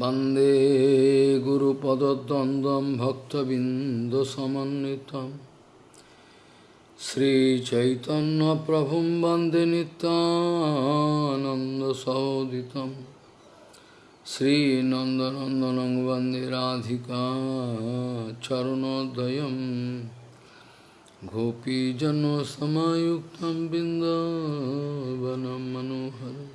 वन्दे गुरुपदद्वन्द्वं भक्तबिन्दुसमन्वितं श्रीचैतन्यप्रभुं वन्दे नित्यानन्दसहोदितं श्रीनन्दनन्दनं वन्दे राधिका चरणोदयं गोपीजनसमायुक्तं बिन्दावनं मनोहरम्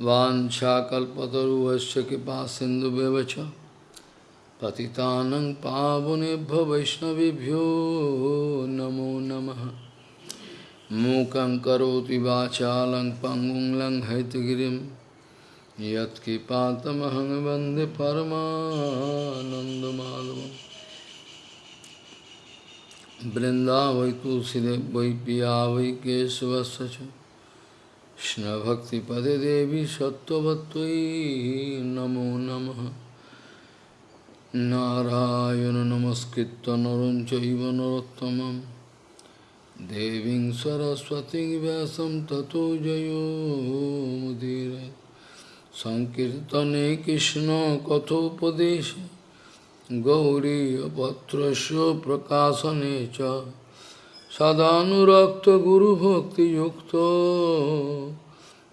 Vanchakalpataruhasya kipa sindhu bevacha Patitanang pavunebhya vaishnavibhyo namo namaha Mukam karoti vachalang pangung lang haitagirim Yat kipatamahang vande paramanandamadavam Vrindavai tulsidev vai piya vai kesavasya Krishna Bhakti Pade Devi Sattvatvai Namo Namaha Narayana Namaskritta Naranchaiva Narottamam Deving Saraswati Vyasam Tato Jayo Mudire Sankirtane Krishna Kathopadesha Gauriya Patrasya Prakasanecha सङ्कीर्तने कृष्णकथोपदेशे गौरीयपत्रस्य प्रकाशने च सदानुरक्तगुरुभक्तियुक्तो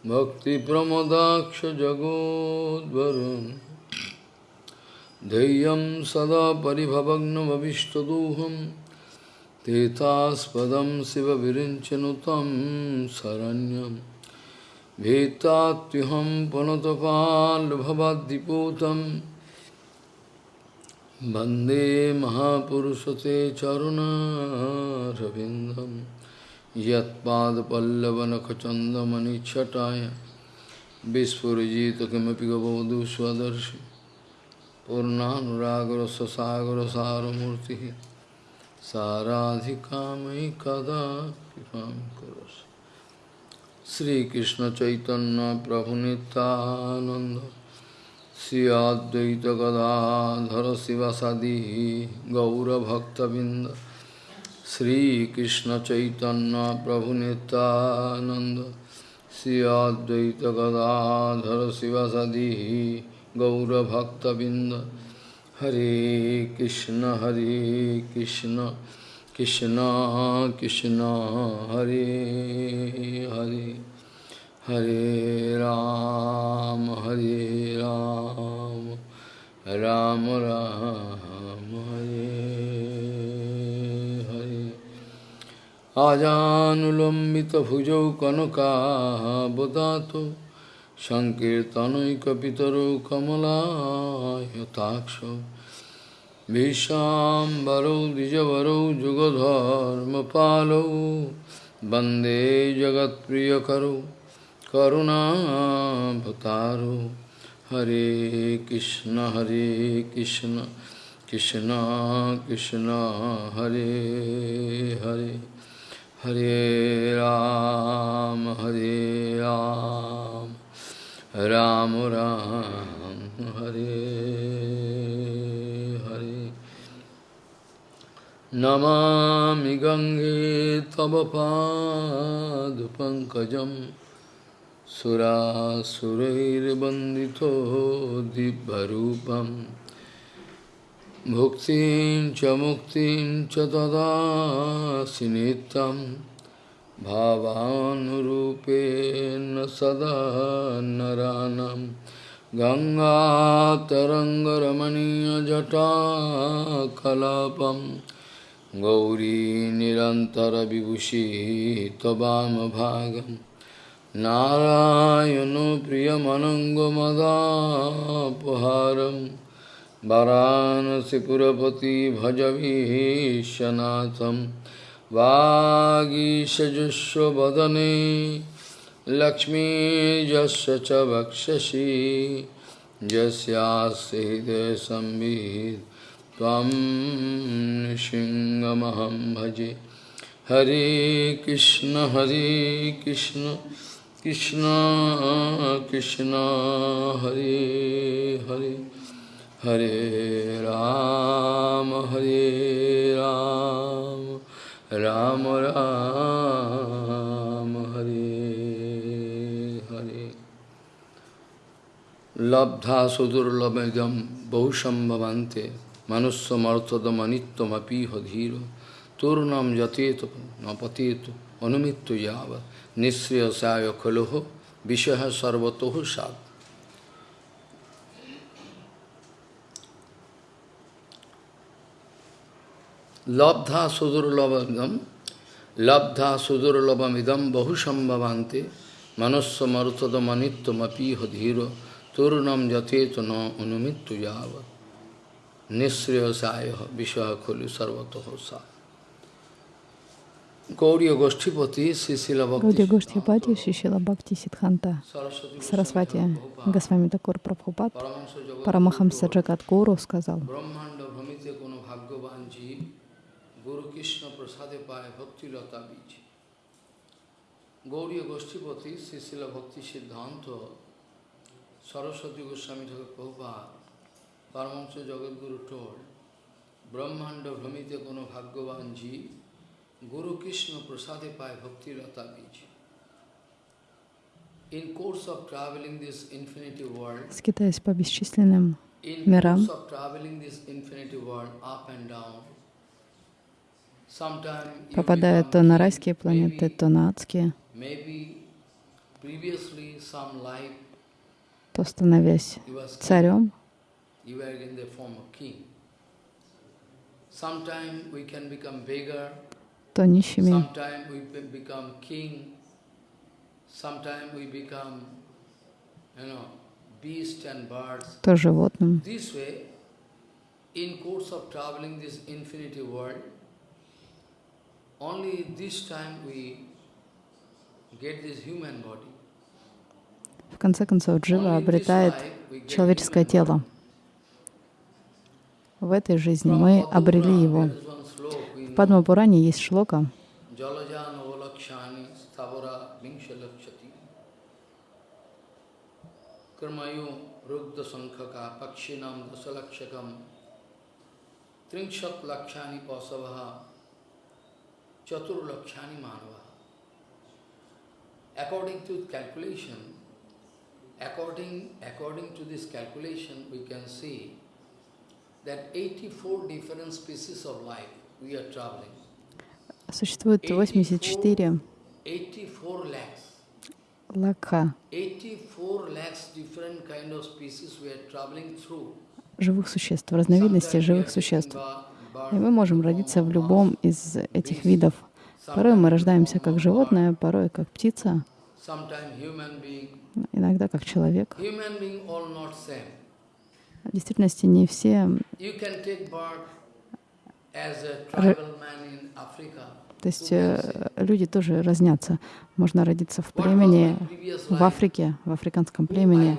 भक्तिप्रमदाक्षजगोद्वरुन् धैर्यं सदा परिभवग्नमविष्टदोहं तीर्थास्पदं शिवविरिञ्चनुतं शरण्यं भीतात्युहं पुनतपाल्भवद्दिपूतं वंदे महापुरुषते चरुणारविन्दं यत्पादपल्लवनखचन्दमणिच्छटाय विस्फुरिजित किमपि गबोधु स्वदर्शि पूर्णानुरागरससागरसारमूर्तिः साराधिकामयि कदा कृपां करोसि। श्रीकृष्णचैतन्यप्रभुनितानन्द श्री अद्वैत गदाधर गौरभक्तबिंद श्रीकृष्ण चैतन्य प्रभु नित्यानंद श्री अद्वैत गदाधर शिवसदी गौरभक्तबिंद हरे कृष्ण हरे कृष्ण कृष्ण कृष्ण, हरे Hare. Hare Ram, Hare Ram, Ram Ram, Hare Hare. Ajanulambita bhujau kanaka bodhato Sankirtanaikapitaro kamala yataksha Vishambaro dijavaro jugadharma palo Bande jagat priyakaro करुणाभतारो हरे कृष्ण हरे कृष्ण कृष्ण कृष्ण, हरे हरे। हरे राम हरे राम। राम राम, हरे हरे। नमामि गङ्गे तव पादपङ्कजम् सुरासुरैर्वन्दितो दिव्यरूपं भुक्तिं च मुक्तिं च ददासि नित्यं भावानुरूपेण सदा नरानं। गङ्गातरङ्गरमणीयजटाकलापं। गौरी निरन्तरविभूषी त्ववामभागम् नारायण प्रियमनङ्गमदापहारं वरानसिपुरपति भजवीशनाथं वागीशजुष्वदने लक्ष्मीजस्य च वक्षसि यस्यास्ति हृदयसंवित् त्वं भजे। हरे कृष्ण हरे Krishna. Krishna, Krishna, Hare Hare, Hare Rama, Hare Rama, Rama Rama, Hare Hare. Labdha sudur labhagam sudurlabhagam bahusambhavante manusya martadamanityamapi hadhira turnam jateto napateto অনুমিত্য নিঃশ্রেয় সায় খলোহ বিষয় সর্বত সাত লব্ধা সুদুর্লভম লব্ধা সুদুর্লভম ইদম বহু সম্ভবান্তে, মনস্য মরতদমনিত্যমপিহ ধীর তরুণম যথেত ন অনুমিত্ত যাব নিঃশ্রেয় সায় বিষয় খলু সর্বত সা Гаудия Гоштхипати, Сисила Гоштхипати, Шишила Бхакти Сидханта, Сарасвати Госвами Такур Прабхупад, Парамахамса Джагат Гуру сказал, Goshtipati, Sisila Bhakti Siddhanta, Saraswati Goswami Thakur Prabhupada, Paramahamsa Jagat Guru told, Brahmanda Brahmite Kono Bhagavan Jeev, Guru Krishna Prasade Pai Bhakti Lata Bij. In course of traveling this infinity world, скитаясь по бесчисленным мирам, попадая то на райские планеты, то на адские, то становясь царем, то нищими, то животным. In get this human body. В конце концов, Джива обретает человеческое тело. В этой жизни мы обрели его. В Падмапуране есть шлока, Rugda Sankhaka Pakshinam Dasalakshakam Tringshat Lakshani Pasavaha Chatur Lakshani Manava. According to calculation, according, according to this calculation, we can see that 84 different species of life. Существует 84 лакха живых существ, разновидностей живых существ. И мы можем родиться в любом из этих видов. Порой мы рождаемся как животное, порой как птица, иногда как человек. В действительности не все то есть э, люди тоже разнятся. Можно родиться в племени, в Африке, в африканском племени.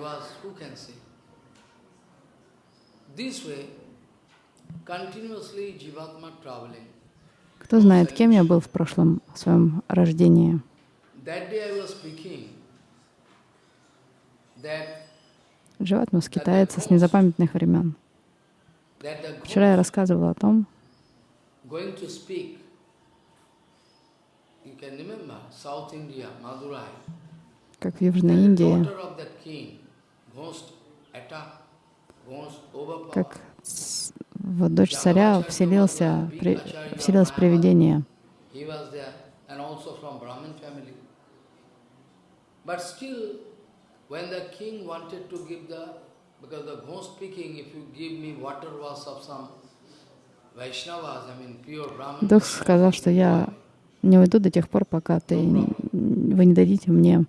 Кто знает, кем я был в прошлом своем рождении. Дживатма скитается с незапамятных времен. Вчера я рассказывал о том, как в Южной Индии, как в дочь царя вселился, при, вселилось привидение. Дух сказал, что я не уйду до тех пор, пока ты, вы не дадите мне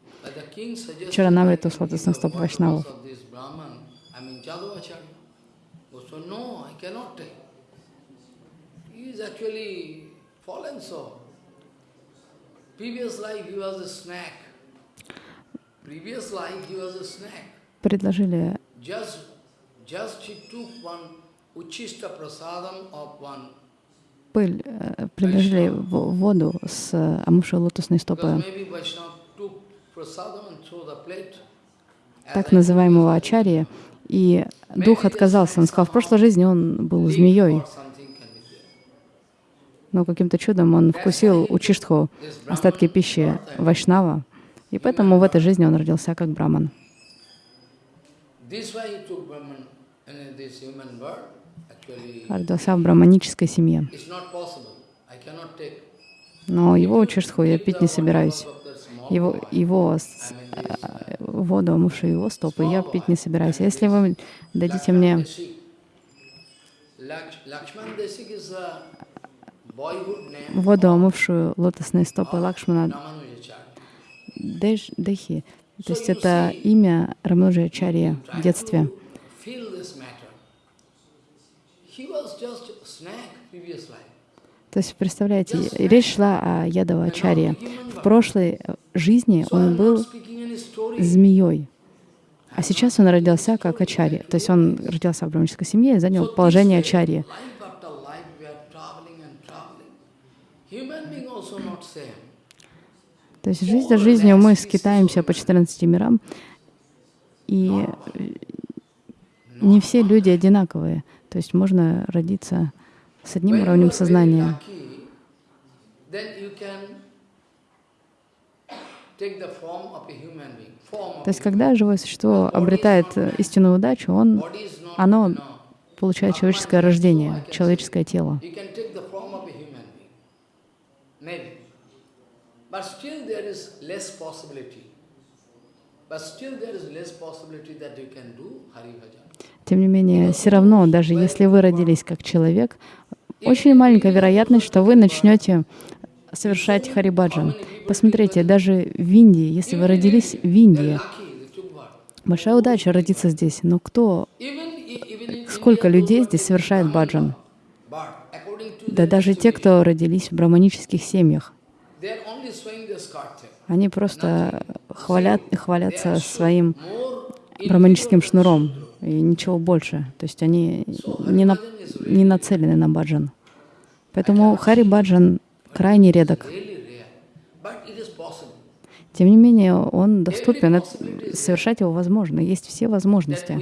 чаранамриту сладостных стоп вайшнавов. Предложили пыль, э, предложили воду с омывшей лотосной стопы так называемого ачарья, и дух отказался. Он сказал, в прошлой жизни он был змеей, но каким-то чудом он вкусил учиштху, остатки пищи вайшнава, и поэтому в этой жизни он родился как браман. This why he took Brahman and this human birth. Родился в браманической семье. Но его чешху я пить не собираюсь. Его, его э, воду, омывшую его стопы, я пить не собираюсь. А если вы дадите мне воду, омывшую лотосные стопы Лакшмана Ramanujacharya. Дэш- Дехи, то есть это имя Рамануджачарьи в детстве. to feel this matter. He was just a snack previous life. То есть, представляете, речь шла о Ядавачаре. В прошлой э, жизни он был змеей, а сейчас он родился как ачарья. То есть он родился в браманической семье и занял положение ачарьи. То есть жизнь за жизнью мы скитаемся по 14 мирам, и не все люди одинаковые. То есть можно родиться с одним уровнем сознания. То есть когда живое существо обретает э, истинную удачу, он, оно получает человеческое рождение, человеческое тело. But still there is less possibility that you can do Hari Bhajan. Тем не менее, все равно, даже если вы родились как человек, очень маленькая вероятность, что вы начнете совершать харибаджан. Посмотрите, даже в Индии, если вы родились в Индии, большая удача родиться здесь, но кто, сколько людей здесь совершает баджан? Да даже те, кто родились в браманических семьях, они просто хвалят, хвалятся своим браманическим шнуром и ничего больше. То есть они не, на- не нацелены на баджан. Поэтому хари баджан крайне редок. Тем не менее, он доступен, совершать его возможно. Есть все возможности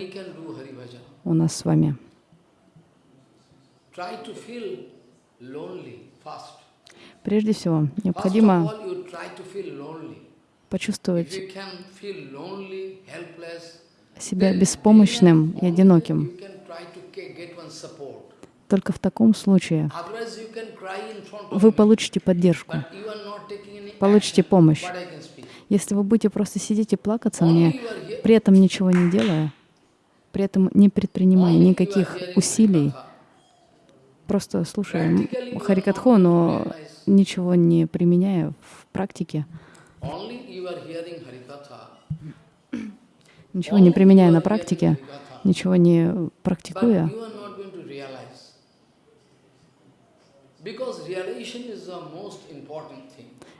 у нас с вами. Прежде всего, необходимо почувствовать себя беспомощным и одиноким. Только в таком случае вы получите поддержку, получите помощь. Если вы будете просто сидеть и плакаться мне, при этом ничего не делая, при этом не предпринимая никаких усилий, просто слушая Харикатху, но ничего не применяя в практике, Only you are hearing Harikatha. Ничего не применяя на практике, ничего не практикуя,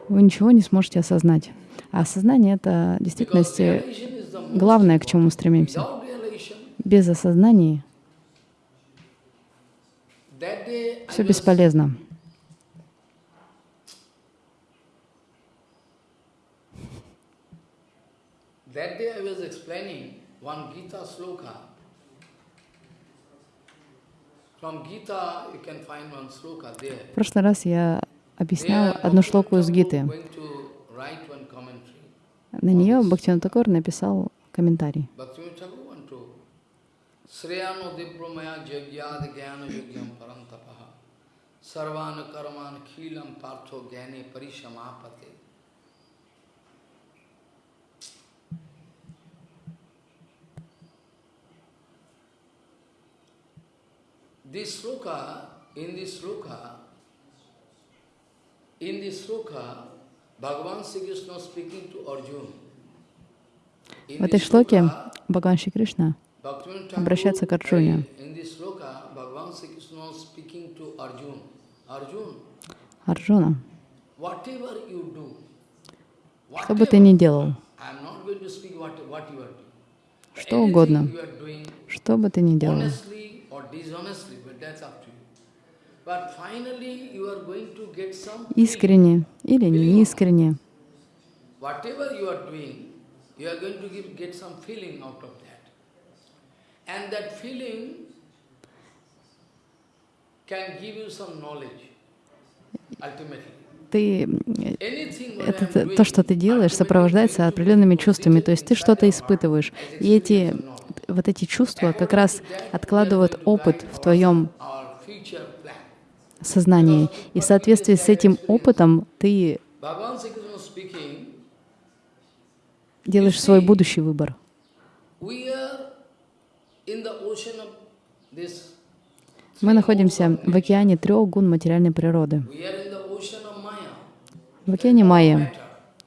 вы ничего не сможете осознать. А осознание — это в действительности главное, к чему мы стремимся. Без осознания все бесполезно. That day I was explaining one Gita sloka. From Gita you can find one sloka there. В прошлый раз я объяснял There, одну шлоку из Гиты. На нее Бхактивinoda Такор написал комментарий. Sreyano Dibromaya Jagyad Gyana Yagyam Parantapaha Sarvana Karman Khilam Partho Gyane Parishamapate This sloka, in this sloka, in this sloka, Bhagavan Sri Krishna speaking to Arjuna. В этой шлоке Бхагаван Шри Кришна обращается к Арджуне. Арджуна, что бы ты ни делал, что угодно, что бы ты ни делал, искренне или неискренне, ты, это то, что ты делаешь, сопровождается определенными чувствами, то есть ты что-то испытываешь, и эти. Вот эти чувства как раз откладывают опыт в твоем сознании. И в соответствии с этим опытом ты делаешь свой будущий выбор. Мы находимся в океане трех гун материальной природы. В океане Майя.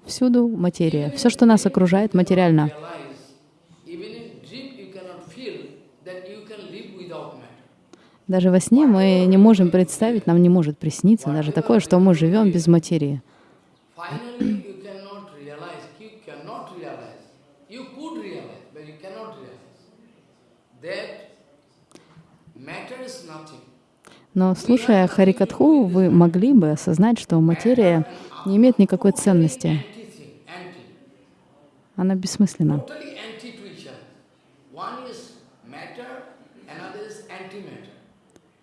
Всюду материя. Все, что нас окружает, материально. Realize, even in dream you cannot feel that you can live without matter. Даже во сне мы не можем представить, нам не может присниться даже такое, что мы живем без материи. Но слушая Харикатху, вы могли бы осознать, что материя не имеет никакой ценности. Она бессмысленна. totally anti to each other. One is matter, another is antimatter.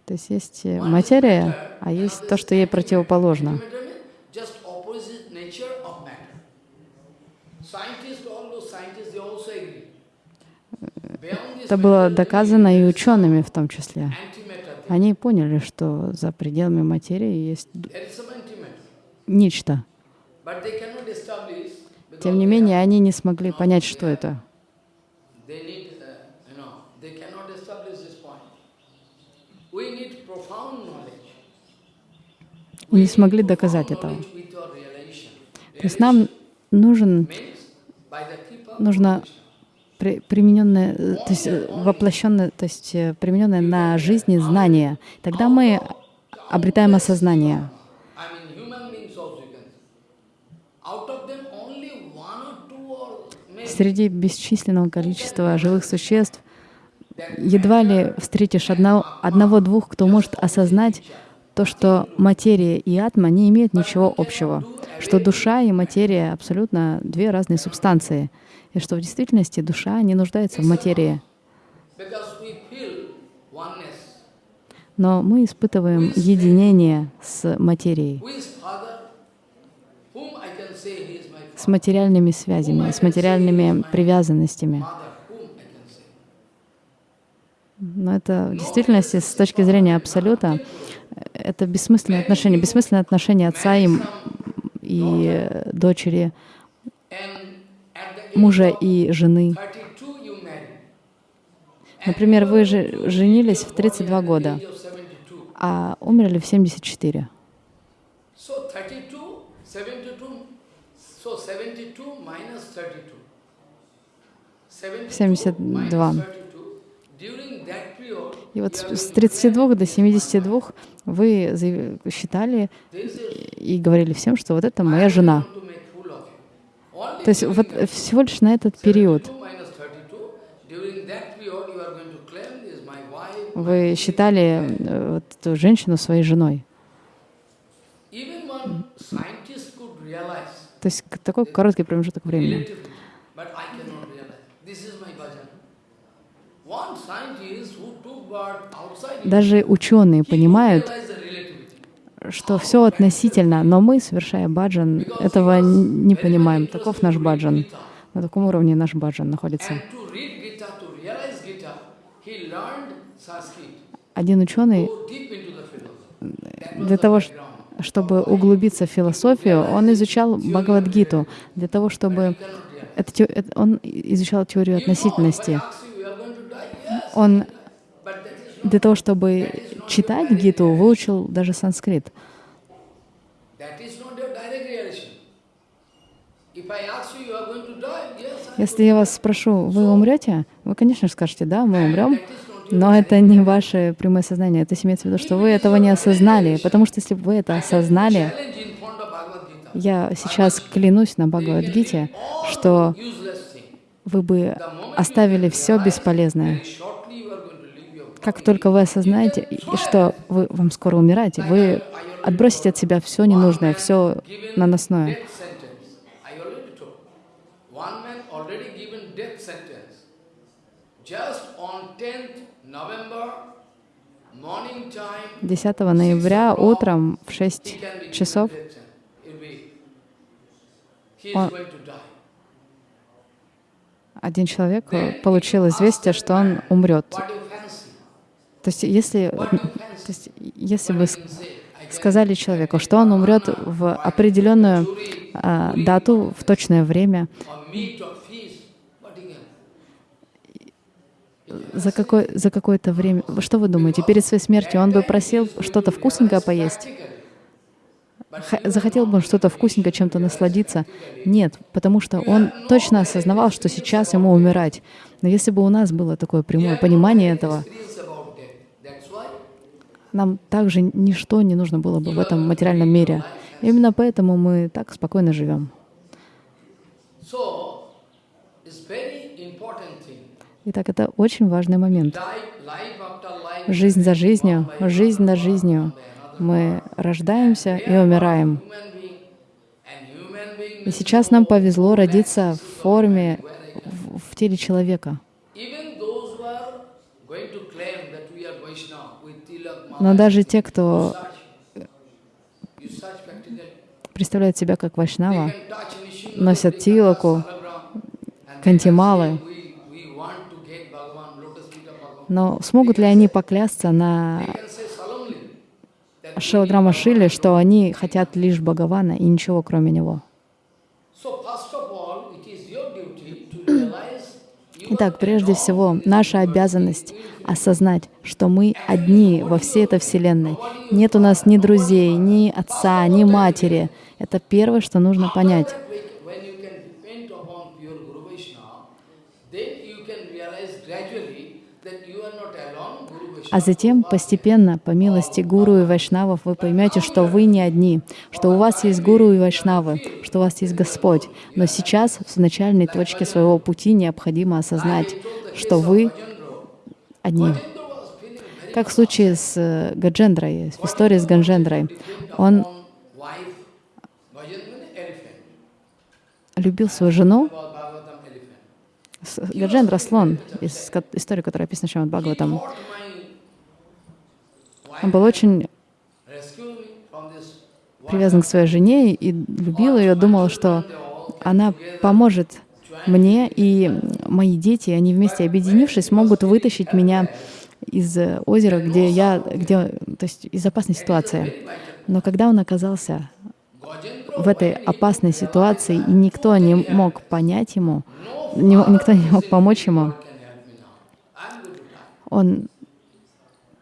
То есть есть э, материя, а есть то, что ей противоположно. Это было доказано и учеными в том числе. Они поняли, что за пределами материи есть нечто. Тем не менее, они не смогли понять, что это. they need, uh, you know, they cannot establish this point. We need profound knowledge. И не смогли доказать этого. То есть нам нужен, нужно при- примененное, э, то есть э, воплощенное, то есть э, примененное на жизни знание. Тогда мы обретаем осознание. Среди бесчисленного количества живых существ едва ли встретишь одного- одного-двух, кто может осознать то, что материя и атма не имеют ничего общего, что душа и материя абсолютно две разные субстанции, и что в действительности душа не нуждается в материи. Но мы испытываем единение с материей, с материальными связями, с материальными привязанностями. Но это в действительности, с точки зрения Абсолюта, это бессмысленные отношения, бессмысленные отношения отца и, и дочери, мужа и жены. 32 you marry. Например, вы же женились в 32 года, Age of 72. а умерли в 74. So 32, И вот с are с going to 32 до 72 вы считали и говорили всем, что вот это моя жена. То есть вот всего лишь на этот период 72 minus 32, during that period you are going to claim this is my wife. вы считали э, вот эту женщину своей женой. То есть такой короткий промежуток времени. relatively, but I cannot realize. This is my bhajan. One scientist who took birth outside Даже ученые понимают, что все относительно, но мы, совершая баджан, этого не понимаем. Таков наш баджан. На таком уровне наш баджан находится. Один ученый, для того, чтобы углубиться в философию, он изучал Бхагавадгиту. Для того, чтобы... Это, он изучал теорию относительности. Он для того, чтобы читать Гиту, выучил даже санскрит. Если я вас спрошу, вы умрете? Вы, конечно же, скажете, да, мы умрем. Но это не ваше прямое сознание. Это имеется в виду, что вы этого не осознали. Потому что если бы вы это осознали, я сейчас клянусь на Бхагавадгите, что вы бы оставили все бесполезное. Very shortly you are going to leave your Как только вы осознаете, что вы, вам скоро умираете, вы отбросите от себя все ненужное, все наносное. death sentence. I already told. One man already given death sentence. Just on 10th November, morning time, 10 ноября утром в he 6 can be given часов Он- один человек э, получил известие, что он умрет. What do you fancy? То есть, если, то есть, если get сказали человеку, что он умрет в определенную а, дату, в точное время, за, какой, за какое-то время, что вы думаете, перед своей смертью он бы просил что-то вкусненькое поесть? Захотел бы он что-то вкусненькое, чем-то насладиться? Нет, потому что он точно осознавал, что сейчас ему умирать. Но если бы у нас было такое прямое понимание этого, Experience about death. That's why нам также ничто не нужно было бы в этом материальном мире. Именно поэтому мы так спокойно живем. Итак, это очень важный момент. Жизнь за жизнью, жизнь за жизнью. Мы рождаемся и умираем. И сейчас нам повезло родиться в форме, в теле человека. Even those who are going to claim that we are Vaishnava with Tilak Но даже те, кто представляет себя как вайшнава, носят тилаку, кантималы. Но смогут ли они поклясться на Шилаграма Шили, что они хотят лишь Бхагавана и ничего кроме него? So first of all, it is your duty to realize you Итак, прежде всего, наша обязанность осознать, что мы одни во всей этой Вселенной. Нет у нас ни друзей, ни отца, ни матери. Это первое, что нужно понять. When you can depend upon pure Guru Vaishnava, then you can realize gradually that you are not alone, Guru Vaishnava. А затем постепенно, по милости гуру и вайшнавов, вы поймете, что вы не одни, что у вас есть гуру и вайшнавы, что у вас есть Господь. Но сейчас, в начальной точке своего пути, необходимо осознать, что вы одни. Как в случае с э, Гаджендрой, в истории с Гаджендрой. Он любил свою жену, Гаджендра — слон, из истории, которая описана Шримад Бхагаватам. Он был очень привязан к своей жене и любил ее, думал, что она поможет мне, и мои дети, они вместе объединившись, могут вытащить меня из озера, где я, где, то есть из опасной ситуации. Но когда он оказался в этой опасной ситуации, и никто не мог понять ему, никто не мог помочь ему, can help me now. I'm going to die. он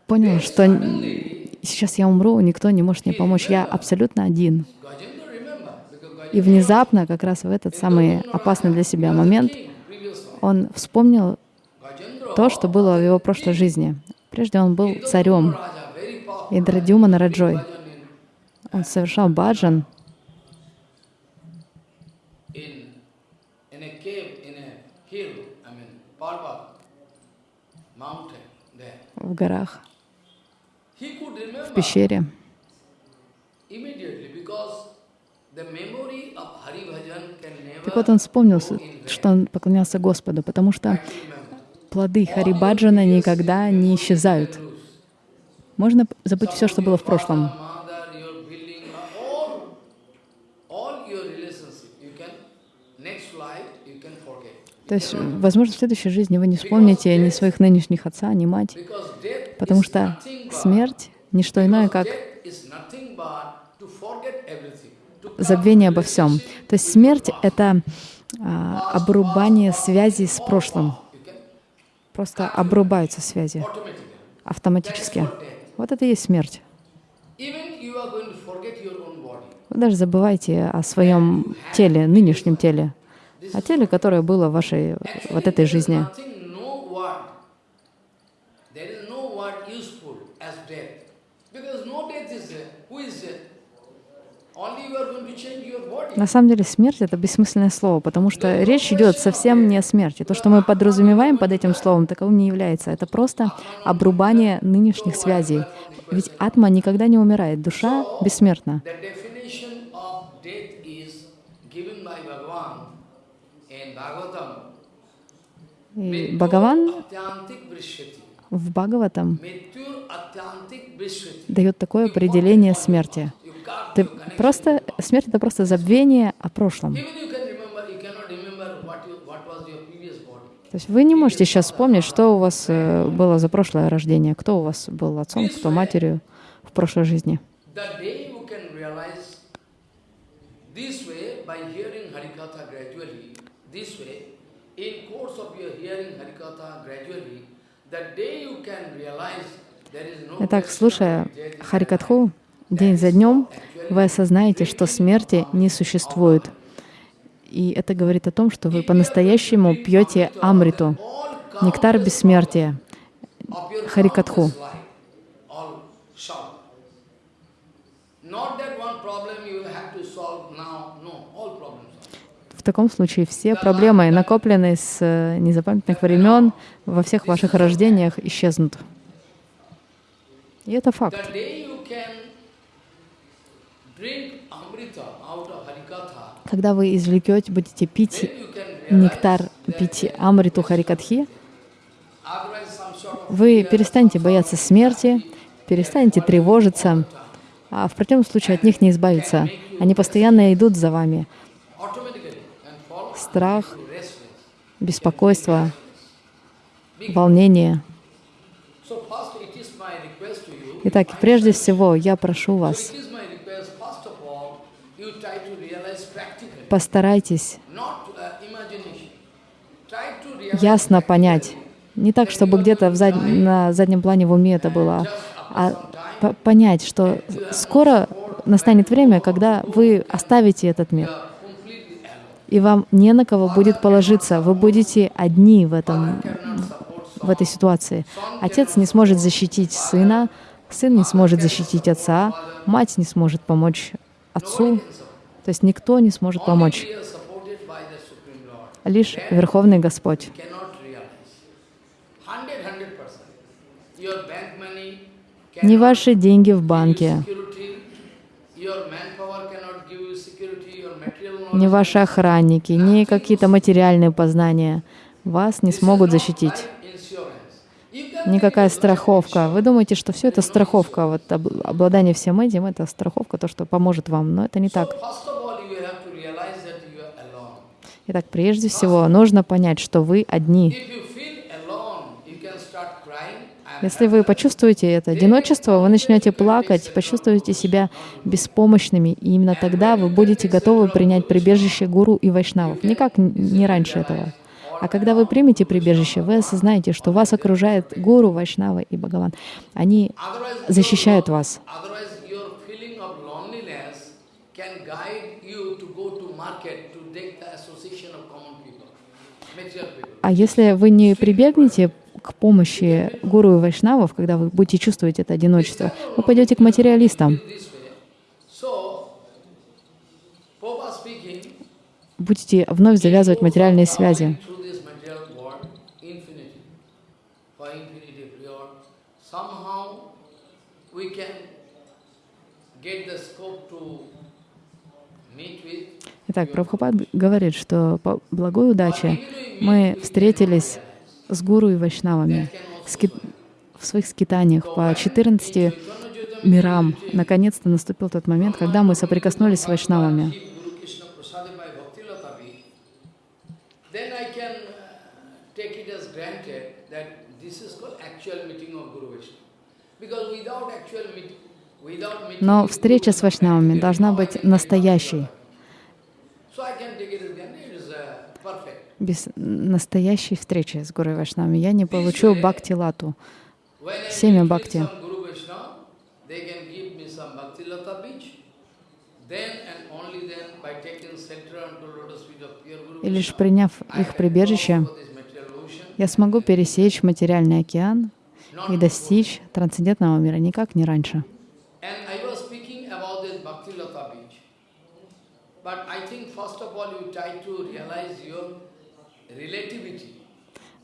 понял, что сейчас я умру, никто не может мне помочь, я абсолютно один. И внезапно, как раз в этот самый опасный для себя момент, он вспомнил то, что было в его прошлой жизни. Прежде он был царем. Индрадюма Нараджой. Он совершал баджан в горах, в пещере. Так вот он вспомнил, что он поклонялся Господу, потому что плоды Харибаджана никогда не исчезают. Можно забыть все, что было в прошлом. Mother, your building, all, all your relationship, you can, next life, you can forget. То есть, возможно, в следующей жизни вы не вспомните ни своих нынешних отца, ни мать, потому что смерть — не что иное, как забвение обо всем. То есть смерть — это а, обрубание связи с прошлым. Просто обрубаются связи автоматически. Вот это и есть смерть. Вы даже забывайте о своем теле, нынешнем теле, о теле, которое было в вашей вот этой жизни. body. На самом деле смерть — это бессмысленное слово, потому что речь идет совсем не о смерти. То, что мы подразумеваем под этим словом, таковым не является. Это просто обрубание нынешних связей. Ведь атма никогда не умирает, душа бессмертна. The definition of death is given by Bhagavan in Bhagavatam. И Бхагаван в Бхагаватам дает такое определение смерти. Ты просто, смерть — это просто забвение о прошлом. То есть вы не можете сейчас вспомнить, что у вас э, было за прошлое рождение, кто у вас был отцом, кто матерью в прошлой жизни. This way by hearing Harikatha gradually, this way, in course of your hearing Harikatha gradually, the day you can realize there is no Итак, слушая Харикатху день за днем, вы осознаете, что смерти не существует. И это говорит о том, что вы по-настоящему пьете амриту, нектар бессмертия, Харикатху. countless life, all solved. Not that one problem you will have to solve now, no, all problems solved. В таком случае все проблемы, накопленные с э, незапамятных времен, во всех ваших рождениях исчезнут. И это факт. Когда вы извлекете, будете пить нектар, пить амриту Харикатхи, вы перестанете бояться смерти, перестанете тревожиться, а в противном случае от них не избавиться. Они постоянно идут за вами. Страх, беспокойство, волнение. Итак, прежде всего, я прошу вас, постарайтесь ясно понять. Не так, чтобы где-то зад- на заднем плане в уме это было, а по- понять, что скоро настанет время, когда вы оставите этот мир. И вам не на кого будет положиться. Вы будете одни в, этом, в этой ситуации. Отец не сможет защитить сына, сын не сможет защитить отца, мать не сможет помочь отцу, то есть никто не сможет помочь, лишь Верховный Господь. Не ваши деньги в банке, security. Your manpower cannot give you security. Your knowledge ваши охранники, не какие-то материальные познания вас не смогут защитить. Никакая страховка. Вы думаете, что все это страховка, вот об- обладание всем этим, это страховка, то, что поможет вам, но это не так. Итак, прежде всего, нужно понять, что вы одни. If you feel alone, you can start crying. I am Если вы почувствуете это одиночество, вы начнете плакать, почувствуете себя беспомощными, и именно тогда вы будете готовы принять прибежище гуру и вайшнавов. Никак не раньше этого. А когда вы примете прибежище, вы осознаете, что вас окружает гуру, вайшнава и Бхагаван. Они защищают вас. А если вы не прибегнете к помощи гуру и вайшнавов, когда вы будете чувствовать это одиночество, вы пойдете к материалистам, будете вновь завязывать материальные связи. Итак, Прабхупад говорит, что по благой удаче мы встретились с гуру и вайшнавами ски- в своих скитаниях по 14 мирам. Наконец-то наступил тот момент, когда мы соприкоснулись с вайшнавами. Uh, Но встреча с вайшнавами должна быть настоящей. So I can take it as granted, it is uh, perfect. Без настоящей встречи с гуру вайшнавами я не получу бхакти-лату. Семя бхакти. И лишь приняв их прибежище, я смогу пересечь материальный океан и достичь трансцендентного мира никак не раньше. But I think first of all you try to realize your.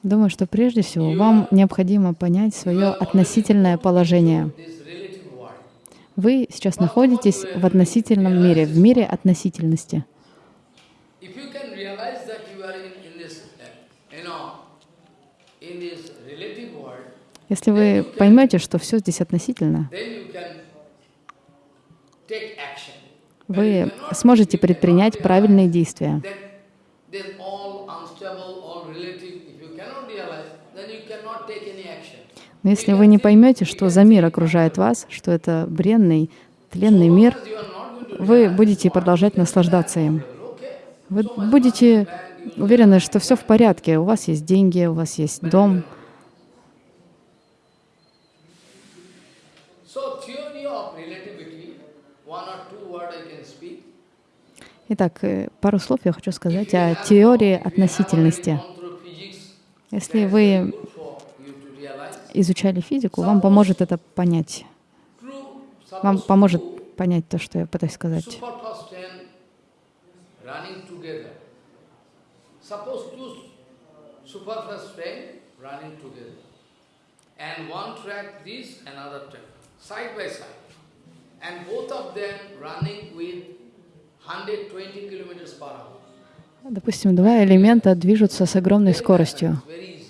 Думаю, что прежде всего вам необходимо понять свое относительное положение. Вы сейчас находитесь в относительном мире, в мире относительности. Uh, Если вы поймете, что все здесь относительно, вы сможете предпринять правильные действия. Но если вы не поймете, что за мир окружает вас, что это бренный, тленный мир, вы будете продолжать наслаждаться им. Вы будете уверены, что все в порядке, у вас есть деньги, у вас есть дом, Итак, э, пару слов я хочу сказать о теории относительности. Если вы изучали физику, вам поможет это понять. Вам поможет понять то, что я пытаюсь сказать. side by side. And both of them running with 120 kilometers per hour. Допустим, два элемента движутся с огромной скоростью. It's very easy.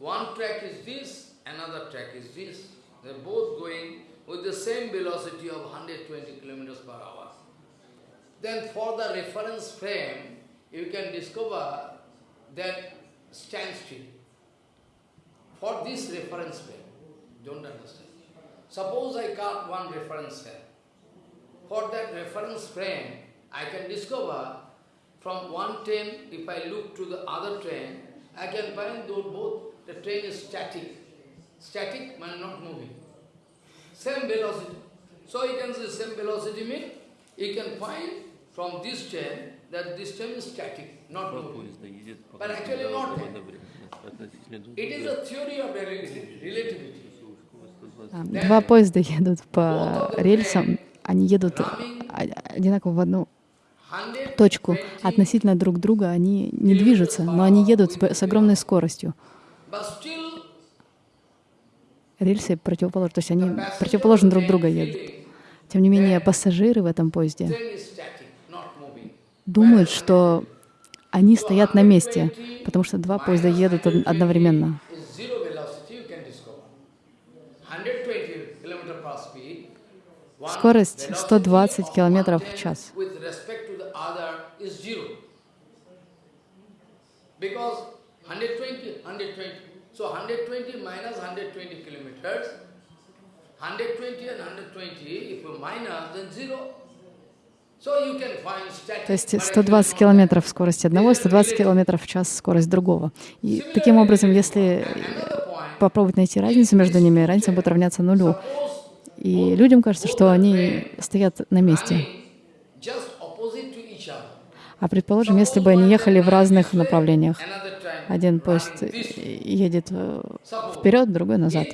One track is this, another track is this. They're both going with the same velocity of 120 kilometers per hour. Then for the reference frame, you can discover that standstill. For this reference frame, don't understand. Suppose I got one reference frame. For that reference frame, I can discover from one train, if I look to the other train, I can find those both, the train is static. Static means not moving. Same velocity. So you can say same velocity means you can find from this train that this train is static, not Два moving. поезда едет по But actually какому-то not. одновременно, относительно друг It is друга. a theory of rel- relativity. Скорость 120 А, Два поезда едут по рельсам, они едут а- одинаково в одну 120 точку. Относительно друг друга они не движутся, но они едут с огромной скоростью. Рельсы противоположны, то есть они противоположно друг друга едут. Тем не менее, пассажиры в этом поезде думают, что они стоят на месте, потому что два поезда едут од- одновременно. is zero velocity, you can discover. 120 km per speed. one Скорость velocity 120 of километров one в час. With respect to the other is zero. Because 120, 120. So 120 minus 120 kilometers, 120 and 120, if you minus, then zero. So you can find static. То есть but 120 actually not. километров скорость одного, 120 километров в час скорость другого. И таким образом, если попробовать найти разницу между ними, разница будет равняться нулю. И людям кажется, что они стоят на месте. А предположим, если бы они ехали в разных направлениях. Один поезд едет э, вперед, другой назад.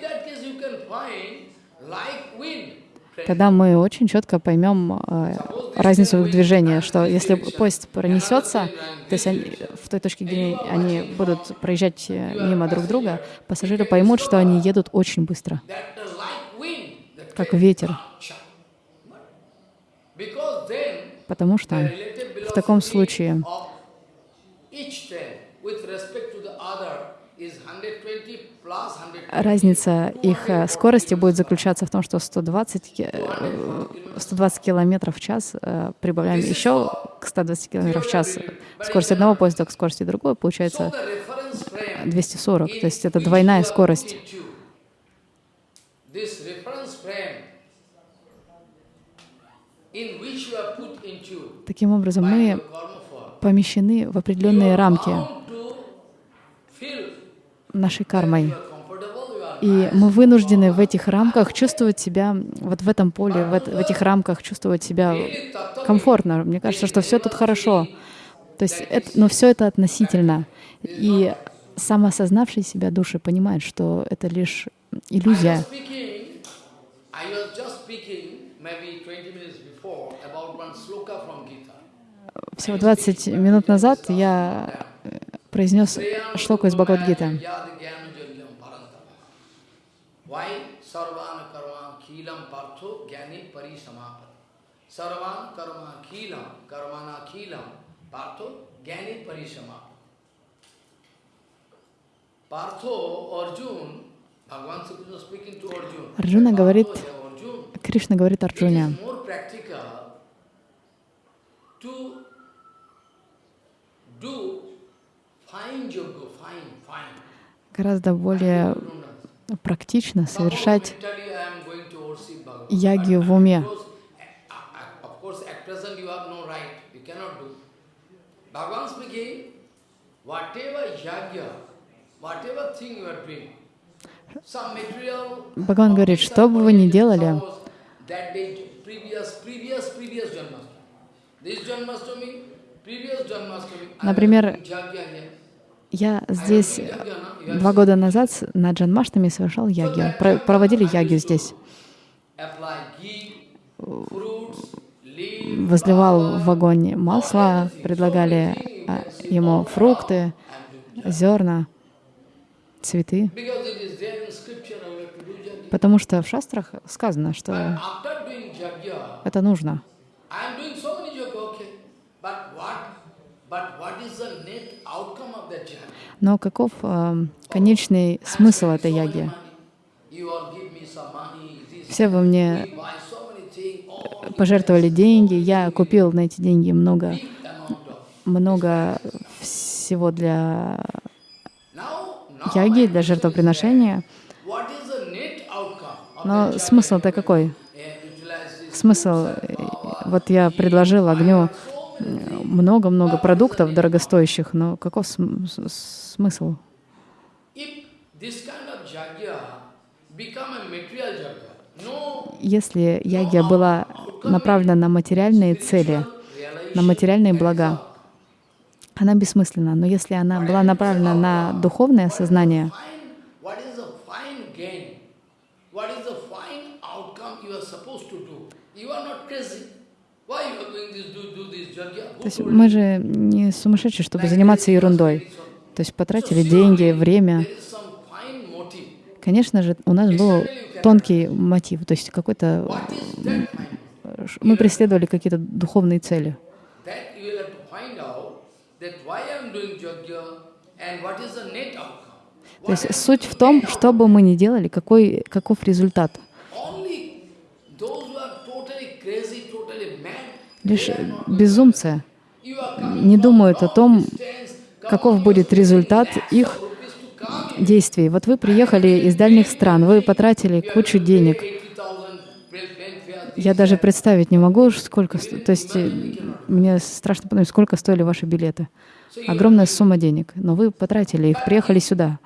Тогда мы очень четко поймем э, разницу в их движении, что если поезд пронесется, то есть они, в той точке, где они будут проезжать э, мимо друг друга, пассажиры поймут, что они едут очень быстро, That uh, like wind, the как ветер, потому что в таком случае 120 120. разница их э, скорости будет заключаться в том, что 120, ки- э, 120 километров в час э, прибавляем еще к 120 километров в час скорость одного поезда к скорости другого, получается the reference frame 240, in то есть это двойная скорость. This reference frame Таким образом, мы помещены в определенные рамки нашей кармой. И мы вынуждены в этих рамках чувствовать себя, вот в этом поле, в, в этих рамках чувствовать себя комфортно. Мне кажется, что все тут хорошо. То есть, это, но все это относительно. И самоосознавшие себя души понимают, что это лишь иллюзия. was speaking, I was just speaking maybe 20 minutes before about one sloka from Gita. Всего 20 минут назад я э, произнес шлоку из Бхагавадгиты. Yad gyana yogyam parantama. Why? Sarvana karma khilam partho gyani parisamapati. Sarvan karma khilam karmana khilam partho gyani parisamapati. Partho, Arjun, Bhagavan Sri Krishna speaking to Arjun. Арджуна говорит, Кришна говорит Арджуне, гораздо более практично совершать ягью в уме. Bhagavan speaking, whatever yagya, Бхагаван говорит, что бы вы ни делали, Например, я здесь два года назад на Джанмаштами совершал ягью, про- проводили ягью здесь. Возливал в огонь масло, предлагали а, ему фрукты, зерна, цветы. Потому что в шастрах сказано, что это нужно. Но каков эм, конечный смысл этой яги? Все вы мне пожертвовали деньги, я купил на эти деньги много, много всего для яги, для жертвоприношения. Но смысл-то какой? Смысл, э, вот я предложил огню э, много-много продуктов дорогостоящих, но каков смысл? Если ягья была направлена на материальные цели, на материальные блага, она бессмысленна. Но если она была направлена на духовное сознание, то есть мы же не сумасшедшие, чтобы заниматься ерундой. То есть потратили деньги, время. Конечно же, у нас был тонкий мотив, то есть какой-то мы преследовали какие-то духовные цели. То есть суть в том, что бы мы ни делали, какой, каков результат. Лишь безумцы не думают о том, каков будет результат их действий. Вот вы приехали из дальних стран, вы потратили кучу денег. 80,000 welfare, Я даже представить не могу, сколько... То есть э, мне страшно подумать, сколько стоили ваши билеты. Огромная сумма денег. Но вы потратили их, приехали сюда.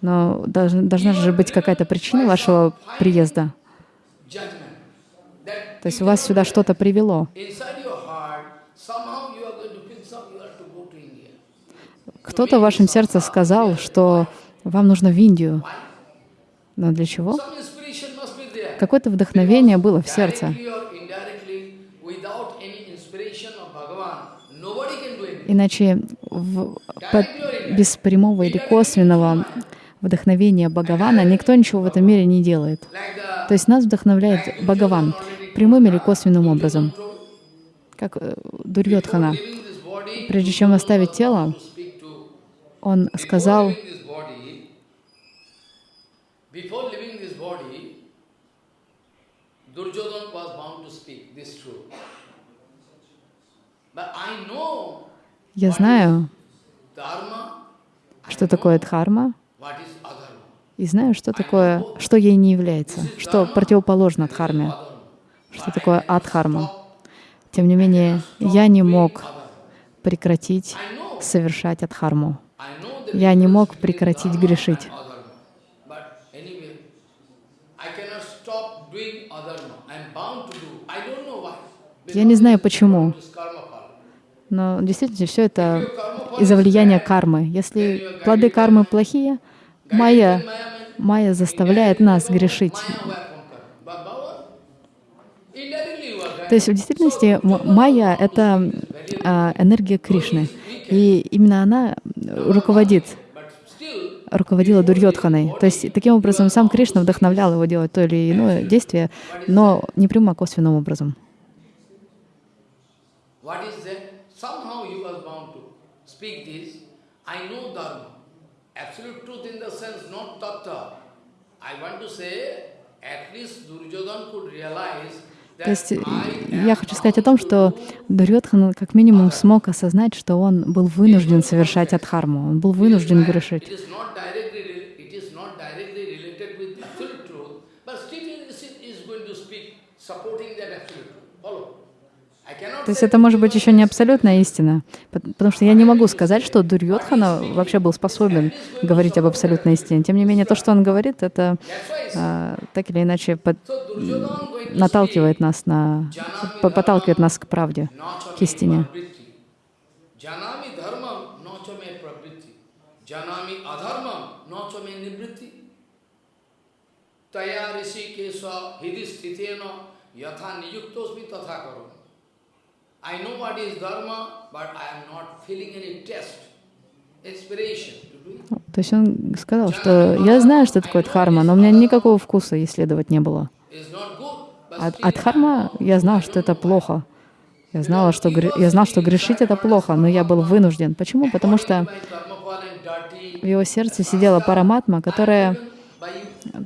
Но должна, должна же быть какая-то причина вашего приезда. То есть вас сюда что-то привело. inside your heart, somehow you are going to feel some, you have to go to India. Кто-то в вашем сердце сказал, что вам нужно в Индию. Но для чего? Какое-то вдохновение было в сердце. Иначе в- по- без прямого или косвенного вдохновения Бхагавана никто ничего в этом мире не делает. То есть нас вдохновляет Бхагаван прямым или косвенным образом. Как э, Дурьотхана. Прежде чем оставить тело, он сказал, я знаю, что такое дхарма, и знаю, что такое, что ей не является, что противоположно дхарме, что такое адхарма. Тем не менее, я не мог прекратить совершать адхарму. Я не мог прекратить грешить. Я не знаю почему, но действительно все это из-за влияния кармы. Если плоды кармы плохие, майя, майя заставляет нас грешить. То есть в действительности майя — это энергия Кришны. И именно она руководит, but still руководила Дурьотханой. То есть таким образом сам Кришна вдохновлял его делать то или иное действие, но не прямым, а косвенным образом. at least Duryodhan could realize То есть э, я хочу сказать о том, что Дурьотхан как минимум смог осознать, что он был вынужден совершать адхарму, он был вынужден грешить. It is not directly, rel- it is not directly related with the absolute truth, but still it is is going to speak, supporting that absolute truth. Follow? I cannot То есть это может быть еще не абсолютная истина, пот- потому что я не могу сказать, что Дурьотхана вообще был способен говорить об абсолютной истине. Тем не менее, то, что он говорит, это а, так или иначе под- наталкивает нас на, по- подталкивает нас к правде, к истине. Janami adharmam nacha me nivritti. Taya rishi kesha. I know what is dharma, but I am not feeling any test. То есть он сказал, что я знаю, что такое дхарма, но у меня никакого вкуса исследовать не было. Good, but А, а дхарма, я знал, что это плохо. Я, знала, что, я знал, что грешить это плохо, но я был вынужден. Почему? Потому что в его сердце сидела параматма, которая,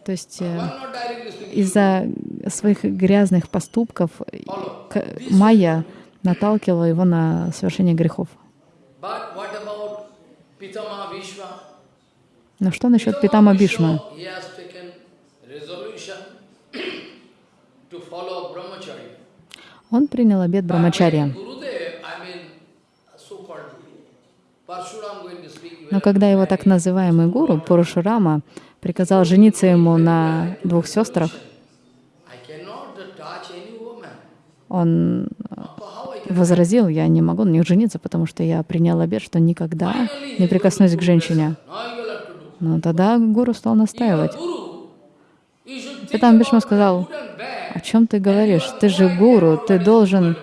то есть э, из-за своих грязных поступков Майя наталкивала его на совершение грехов. Но что насчет Питама Бишма? Он принял to speak. Но когда его так называемый гуру Пурушурама приказал жениться ему на двух сестрах, он? Возразил, я не могу на них жениться, потому что я принял обет, что никогда не прикоснусь к женщине. Но тогда гуру стал настаивать. Питам Бишма about сказал, о чем ты говоришь? Ты же гуру, ты должен,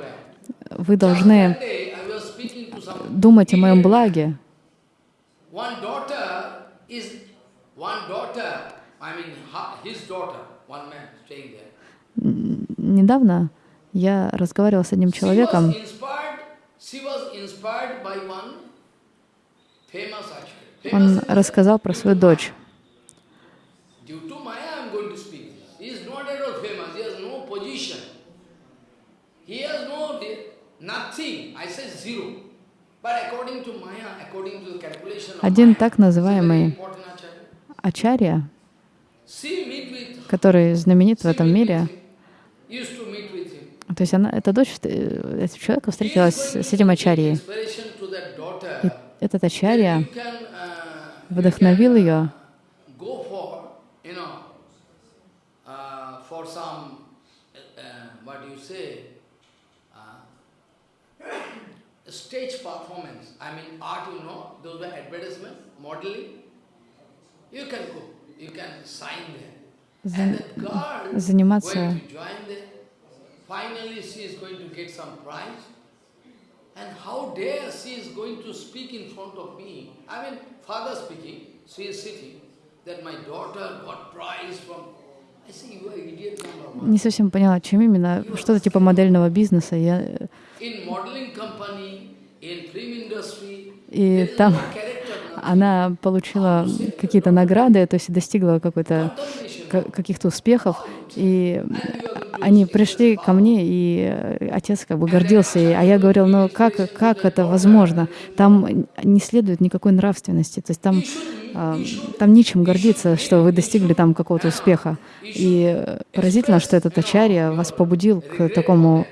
вы должны думать о моем благе. Недавно я разговаривала с одним человеком, он рассказал про свою дочь. Один так называемый. Ачарья, который знаменит в этом мире, то есть она, эта дочь э, этого человека встретилась с этим Ачарьей. И этот Ачарья uh, вдохновил ее uh, uh, uh, stage performance. I mean, art, you know, those were advertisement, modeling. You can go, you can sign there. And that girl заниматься going to join there. Finally, she is going to get some prize. And how dare she is going to speak in front of me? I mean, father speaking, she is sitting, that my daughter got prize from. I say, you are idiot number one. не совсем поняла, чем именно, что-то типа модельного бизнеса. Я, э, In modeling company, in film industry, и там она получила какие-то награды, то есть достигла каких-то успехов, и они пришли ко мне, и отец как бы гордился, ей, а я говорил, ну как, как это возможно? Там не следует никакой нравственности, то есть там, там нечем гордиться, что вы достигли там какого-то успеха. И поразительно, что этот ачарья вас побудил к такому,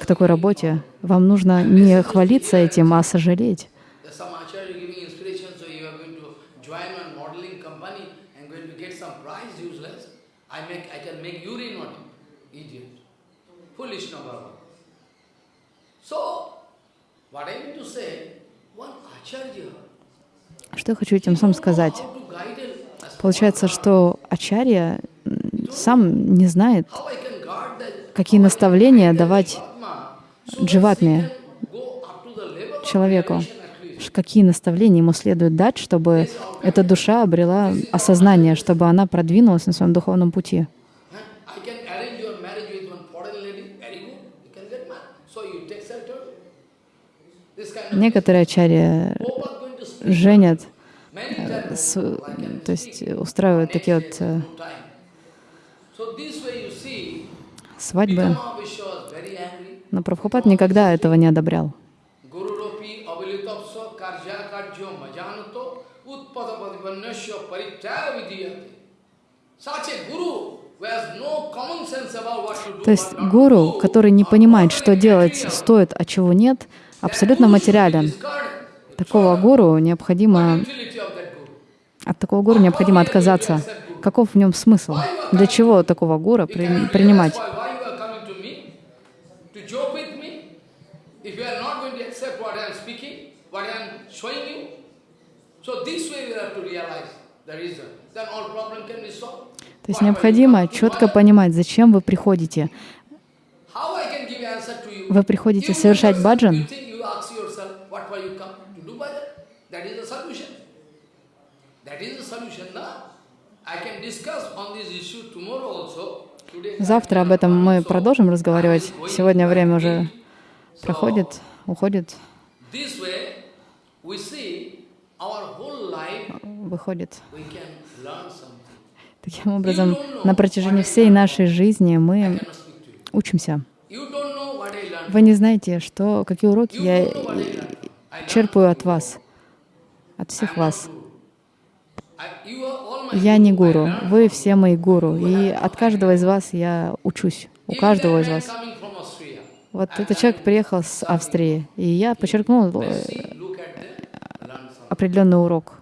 к такой работе. Вам нужно не хвалиться этим, а сожалеть. There's some acharya giving inspiration, so you are going to join one modeling company and going to get some prize, useless. I make, I can make you not idiot. Number one. So, what I mean to say, one acharya, Что я хочу этим самым сказать? Получается, что ачарья сам не знает, какие наставления давать дживатме, человеку, какие наставления ему следует дать, чтобы эта душа обрела осознание, чтобы она продвинулась на своем духовном пути. Huh? I can arrange your marriage with one foreign lady, very good, you can get married. So you take shelter. This kind of Некоторые ачарьи женят, с- то есть устраивают такие вот э, свадьбы. Но Прабхупад никогда этого не одобрял. То есть гуру, который не понимает, что делать стоит, а чего нет, абсолютно материален. Такого гуру необходимо, от такого гуру необходимо отказаться. Каков в нем смысл? Для чего такого You при- принимать? То есть необходимо четко понимать, зачем вы приходите. Вы приходите совершать баджан, You think you ask yourself, what why you come to do bhajan? That is the solution. That is the solution, na? I can discuss on this issue tomorrow also. Today, Завтра об этом мы продолжим разговаривать. Сегодня время уже проходит, уходит, выходит. Таким образом, на протяжении всей нашей жизни мы учимся. Вы не знаете, что, какие уроки я черпаю от вас, от всех вас. not guru. I- you are all my Я не гуру, вы все мои гуру, и от каждого из вас я учусь, у каждого из вас. Вот этот человек приехал с Австрии, и я подчеркнул э, определенный урок,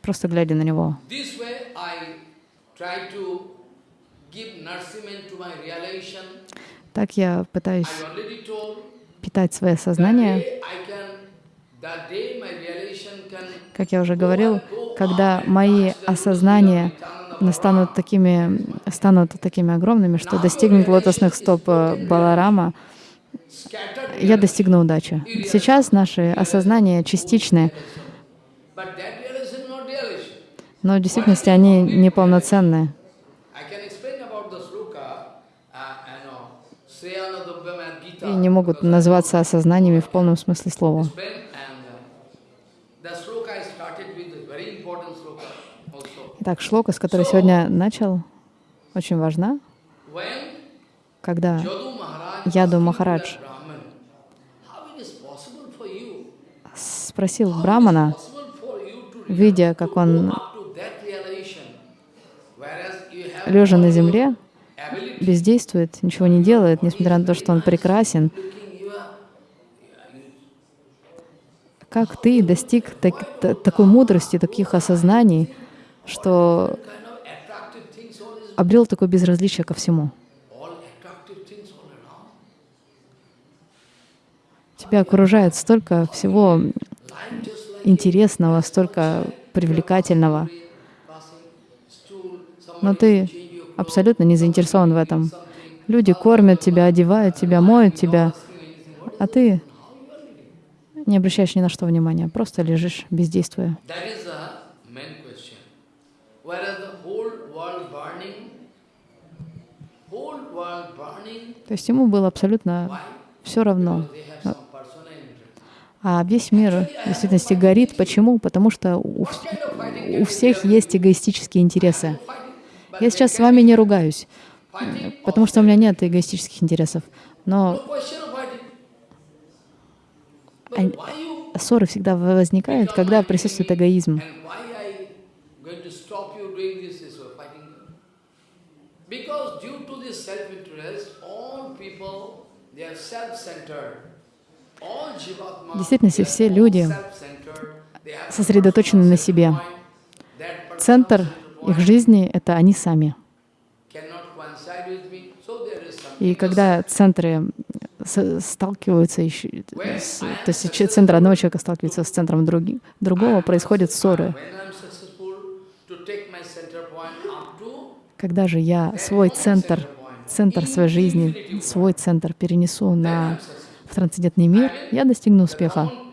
просто глядя на него. Так я пытаюсь питать свое сознание. Как я уже говорил, когда мои осознания настанут такими, станут такими огромными, что достигнут лотосных стоп э, Баларама, я достигну удачи. Сейчас наши осознания частичные, но в действительности они неполноценные. И не могут называться осознаниями в полном смысле слова. Explain, and uh, the sloka I started with a very important sloka also. Итак, шлока, с которой сегодня начал, очень важна. Когда Яду Махарадж спросил Брамана, видя, как он, лежа на земле, бездействует, ничего не делает, несмотря на то, что он прекрасен, как ты достиг так- та- такой мудрости, таких осознаний, что обрел такое безразличие ко всему. Тебя окружает столько всего интересного, столько привлекательного, но ты абсолютно не заинтересован в этом. Люди кормят тебя, одевают тебя, моют тебя, а ты не обращаешь ни на что внимания, просто лежишь, бездействуя. That is the main question. Whereas the whole world burning, whole world burning, То есть ему было абсолютно все равно. А весь мир в действительности горит. Почему? Потому что у, у всех есть эгоистические интересы. Я сейчас с вами не ругаюсь, потому что у меня нет эгоистических интересов. Но ссоры всегда возникают, когда присутствует эгоизм. and why I going to stop you doing this is fighting? Because due to this self-interest, all people they are self-centered. В действительности все люди сосредоточены на себе. Центр их жизни — это они сами. И когда центры сталкиваются, то есть центр одного человека сталкивается с центром другого, происходят ссоры. When I'm successful to take my center point up to Когда же я свой центр, центр своей жизни, свой центр перенесу на в трансцендентный мир, я достигну успеха. uh.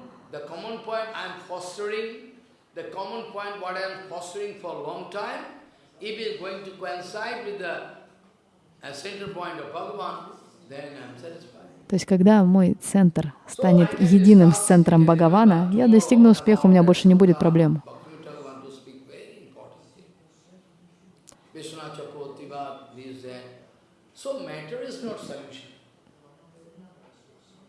То есть, когда мой центр станет единым с центром Бхагавана, я достигну успеха, у меня больше не будет проблем. Bhaktivinoda Thakur want to speak very important thing. Vishwanath Chakravarti Bhatt, this, that. So matter is not solution.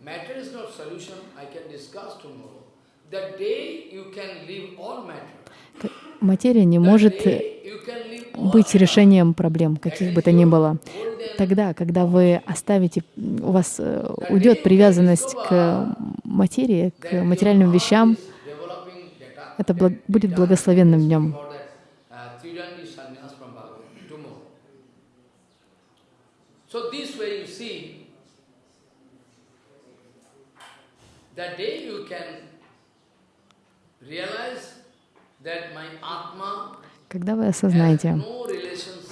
Matter is not solution. I can discuss tomorrow. The day you can leave all matter. Материя не может э, быть решением проблем, каких бы то ни было. Тогда, когда вы оставите, у вас э, уйдет привязанность к материи, к материальным вещам, это будет благословенным днем. For that, uh, Tridandi sannyas from Bhagavad, tomorrow. So this way you see, that day you can realize that my Atma Когда вы осознаете,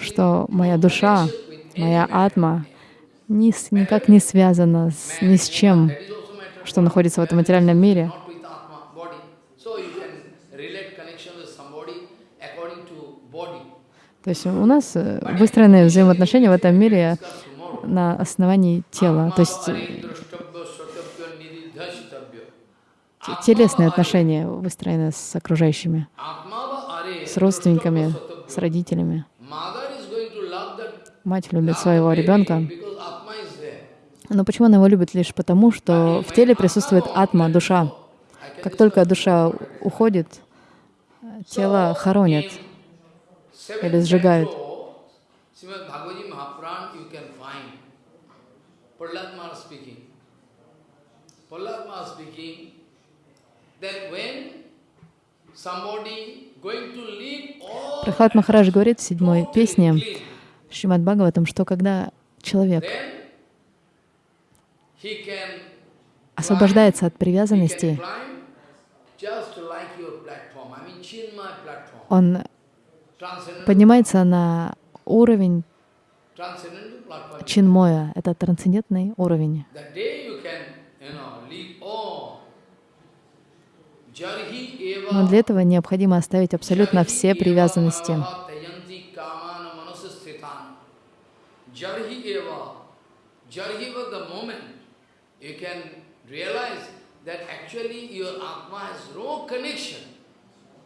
что моя душа, моя атма ни никак не связана с, ни с чем, что находится в этом материальном мире. not with Atma, body. So you can relate connection with somebody according to body. То есть у нас э, выстроены взаимоотношения в этом мире на основании тела, то есть э, те- телесные отношения выстроены с окружающими, с родственниками, с родителями. Мать любит своего ребенка, но почему она его любит лишь потому, что в теле присутствует атма, душа. Как только душа уходит, э, тело хоронят. Или сжигают. Прохлад Махарадж говорит в седьмой песне Шримад Бхагаватам, что когда человек освобождается от привязанности, он поднимается на уровень чинмоя, это трансцендентный уровень. Но для этого необходимо оставить абсолютно все привязанности.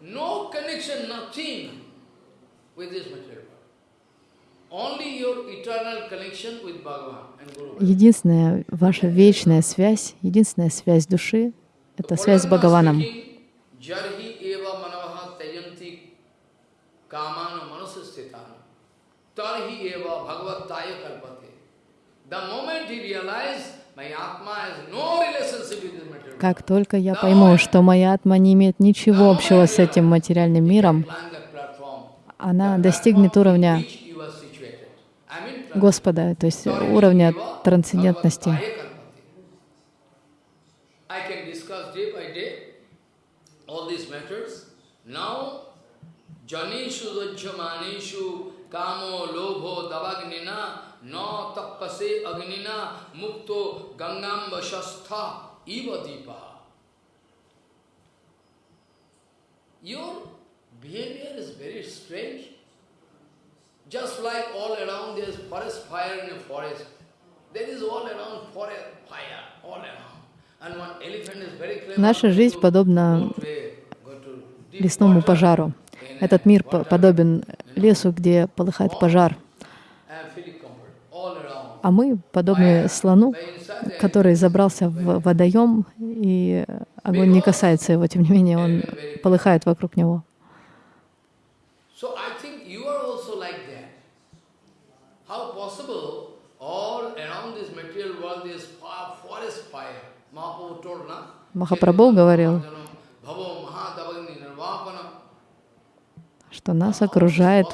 No connection, nothing Единственная ваша вечная связь, единственная связь души — это связь с Бхагаваном. Как только я пойму, что моя атма не имеет ничего общего с этим материальным миром. Она достигнет уровня. Господа, то есть уровня трансцендентности. Your behavior is very strange. Just like all around there is forest fire in a forest. There is all around forest fire, all around. And one elephant is very clever. Наша жизнь подобна лесному пожару. Этот мир подобен лесу, где полыхает пожар. А мы подобны слону, который забрался в водоем, и огонь не касается его, тем не менее он полыхает вокруг него. So I think you are also like that. How possible all around this material world is forest fire? Mahaprabhu told, na? Махапрабху говорил, что нас окружает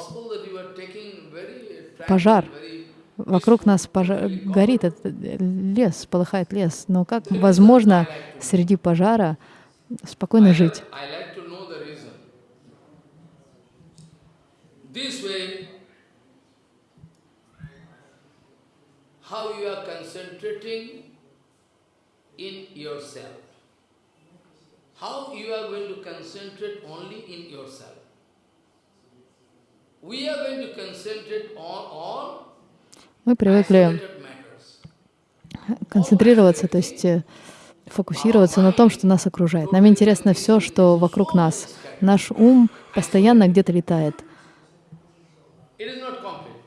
пожар. Вокруг нас пожар, горит этот лес, полыхает лес. Но как возможно среди пожара спокойно жить? I like to know the reason. This way, how you are concentrating in yourself. How you are going to concentrate only in yourself. We are going to concentrate on all Мы привыкли концентрироваться, то есть э, фокусироваться на том, что нас окружает. Нам интересно все, что вокруг нас. Наш ум постоянно где-то летает. It is not complete.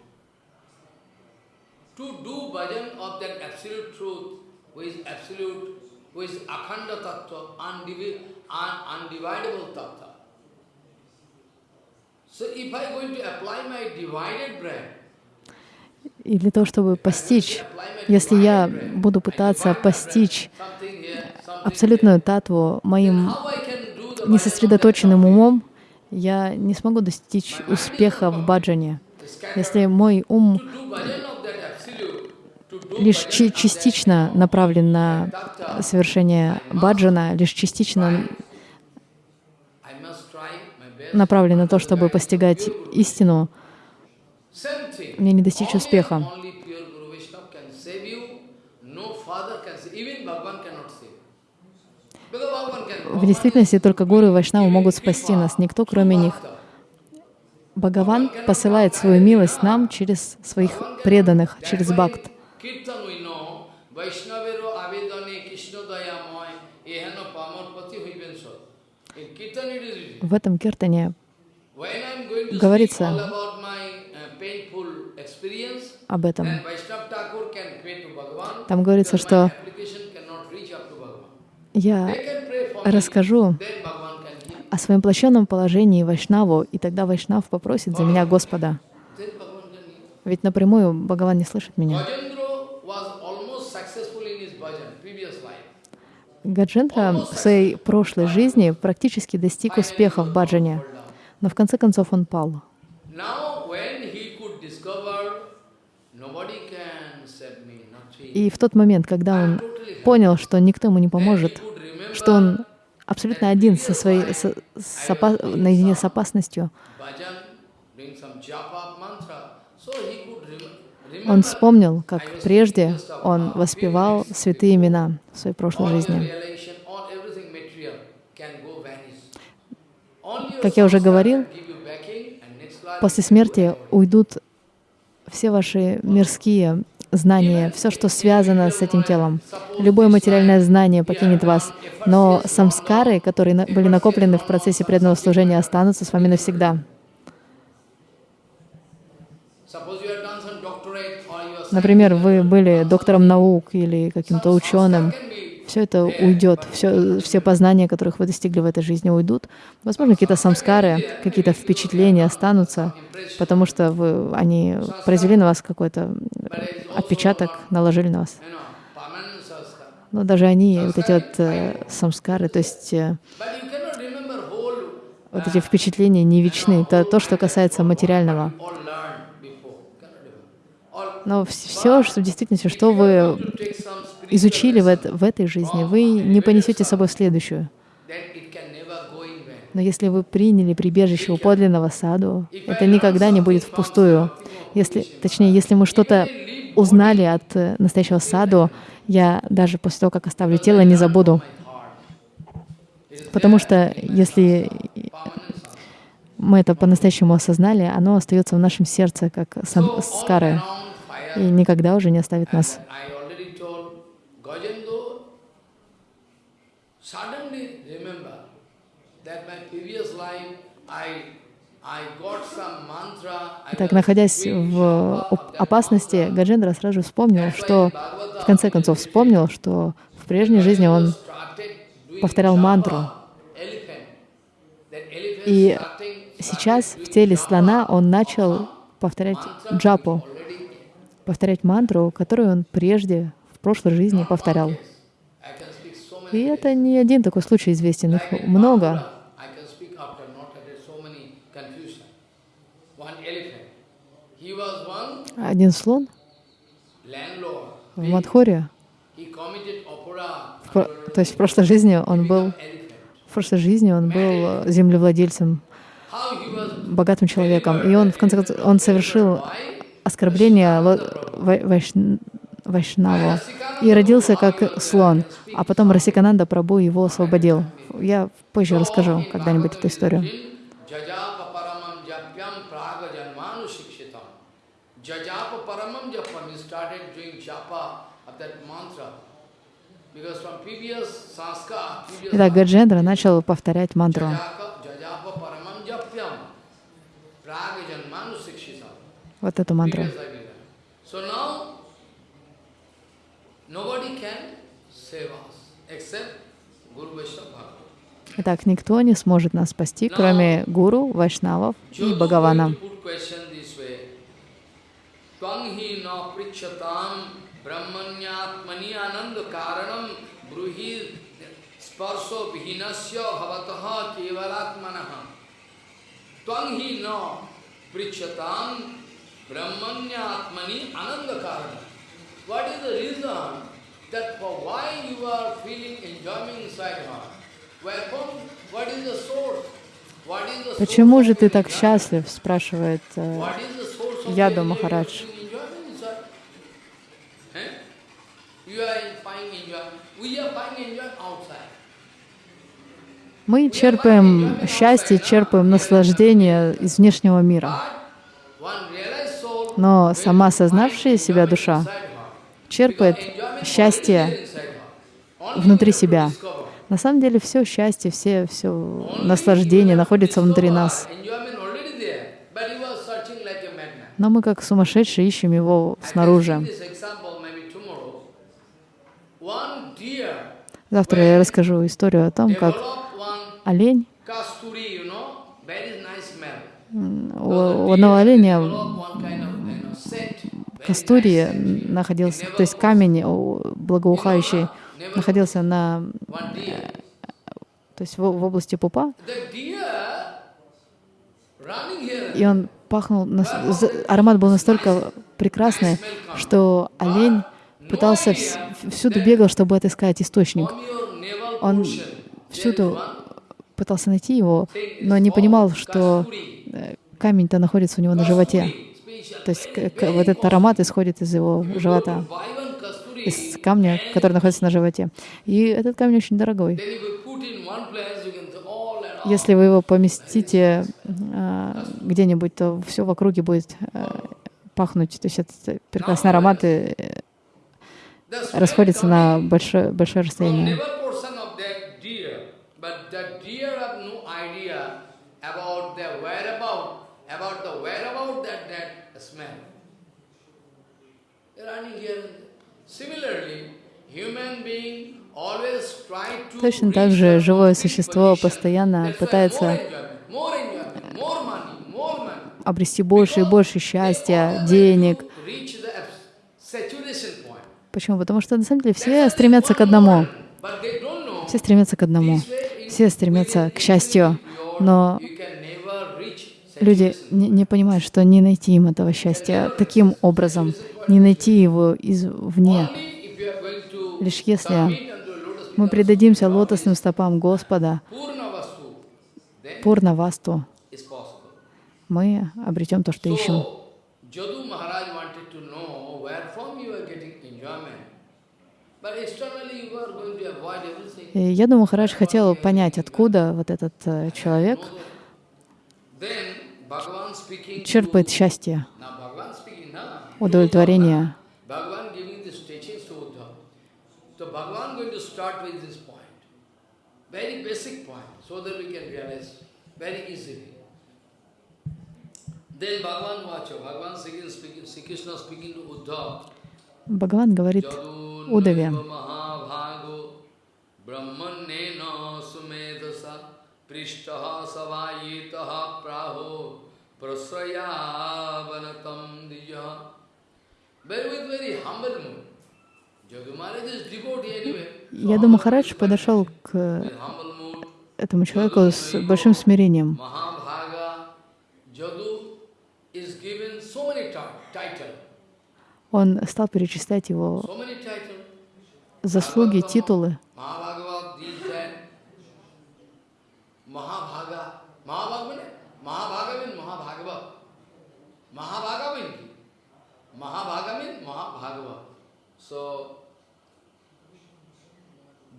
to do bhajan of that absolute truth, who is absolute, who is akhanda tattva, undivi- un- undividable tattva. So if I going to apply my divided brain, И для того, чтобы постичь, если я буду пытаться постичь абсолютную татву моим несосредоточенным умом, я не смогу достичь успеха в баджане. Если мой ум лишь частично направлен на совершение баджана, лишь частично направлен на то, чтобы постигать истину, мне не достичь успеха. Only pure Guru Vaishnava can save you. No father can save. Even Bhagavan cannot save. Because Bhagavan can. В действительности только гуру и вайшнавы могут спасти нас, никто кроме них. Бхагаван посылает свою милость нам через своих преданных, через бхакт. В этом киртане Говорится uh, об этом. Там говорится, что my application cannot reach up to Bhagavan. Я расскажу о своем плачевном положении Вайшнаву, и тогда Вайшнав попросит за меня Господа. Ведь напрямую Бхагаван не слышит меня. Гаджендра в своей прошлой жизни практически достиг успеха в баджане, но в конце концов он пал. И в тот момент, когда он понял, что никто ему не поможет, что он абсолютно один со своей, со- с опа- наедине с опасностью, он вспомнил, как прежде он воспевал святые имена в своей прошлой жизни. Как я уже говорил, После смерти уйдут все ваши мирские знания, все, что связано с этим телом. Любое материальное знание покинет вас, но самскары, которые были накоплены в процессе преданного служения, останутся с вами навсегда. Например, вы были доктором наук или каким-то ученым. Все это уйдет, все, все познания, которых вы достигли в этой жизни, уйдут. Возможно, какие-то самскары, какие-то впечатления останутся, потому что вы, они произвели на вас какой-то отпечаток, наложили на вас. Но даже они, вот эти вот э, самскары, то есть э, вот эти впечатления не вечны. Это то, что касается материального. Но все, что в действительности, что вы изучили в, lesson, эт- в этой жизни, вы не понесете с собой в следующую. Но если вы приняли прибежище у подлинного саду, это никогда не будет впустую. Если, точнее, если мы что-то узнали от э, настоящего саду, я даже после того, как оставлю тело, не забуду. Потому что если мы это по-настоящему осознали, оно остается в нашем сердце, как скары, и никогда уже не оставит нас. Так, находясь в опасности. Гаджендра сразу вспомнил, что в конце концов вспомнил, что в прежней жизни он повторял мантру. И сейчас в теле слона он начал повторять джапу, повторять мантру, которую он прежде в прошлой жизни повторял. И это не один такой случай известен, их много. Один слон в про- то есть в прошлой жизни он был, в прошлой жизни он был землевладельцем, богатым человеком, и он в конце концов он совершил оскорбление вайш- Вайшнаву и родился как слон, а потом Расикананда Прабу его освободил. Я позже расскажу когда-нибудь эту историю. Итак, Гаджендра начал повторять мантру. Вот эту мантру. Итак, никто не сможет нас спасти, кроме гуру, вайшнавов и Бхагавана. Тванги но причатам brahmanyatmani ananda karanam bruhi sparso vihinasya bhavataha kevalatmanaha. Tvang hi na prichatam brahmanyatmani ananda karanam. What is the reason that for why you are feeling enjoyment inside heart? Wherefore, what is the source? Почему же ты так счастлив, спрашивает э, Яду Махарадж. Eh? Мы черпаем счастье, черпаем наслаждение из внешнего мира. Но сама find осознавшая себя душа черпает счастье внутри себя. На самом деле все счастье, все, все наслаждение находится внутри нас. Но мы как сумасшедшие ищем его снаружи. Завтра я расскажу историю о том, как олень, у, у одного оленя scent. находился, то есть камень благоухающий находился на, deer. то есть в, в области пупа, и он пахнул, аромат был настолько прекрасный, что олень пытался вс- всюду бегал, чтобы отыскать источник. Он всюду пытался найти его, но не понимал, что э, камень-то находится у него на животе. То есть вот этот аромат исходит из его живота, из камня, который находится на животе. И этот камень очень дорогой. Если вы его поместите а, где-нибудь, то все в округе будет а, пахнуть. То есть этот прекрасный аромат э, расходится на большое, большое расстояние. about the whereabout that that Точно так же живое существо постоянно пытается обрести больше и больше счастья, денег. Почему? Потому что на самом деле все стремятся к одному. Все стремятся к одному. Все стремятся к счастью. Но you can never reach люди не, не понимают, что не найти им этого счастья таким образом, не найти его извне. Лишь если мы предадимся лотосным стопам Господа, Пурнавасту, мы обретем то, что ищем. И я думаю, Махарадж хотел понять, откуда вот этот э, человек черпает счастье, удовлетворение. Бхагаван говорит Удаве, sumedasa prishtaha savayitaha praho prasrayavanatam dija. Very with very humble mood. Яду Махарадж подошел к этому человеку с большим смирением. Он стал перечислять его заслуги, титулы. So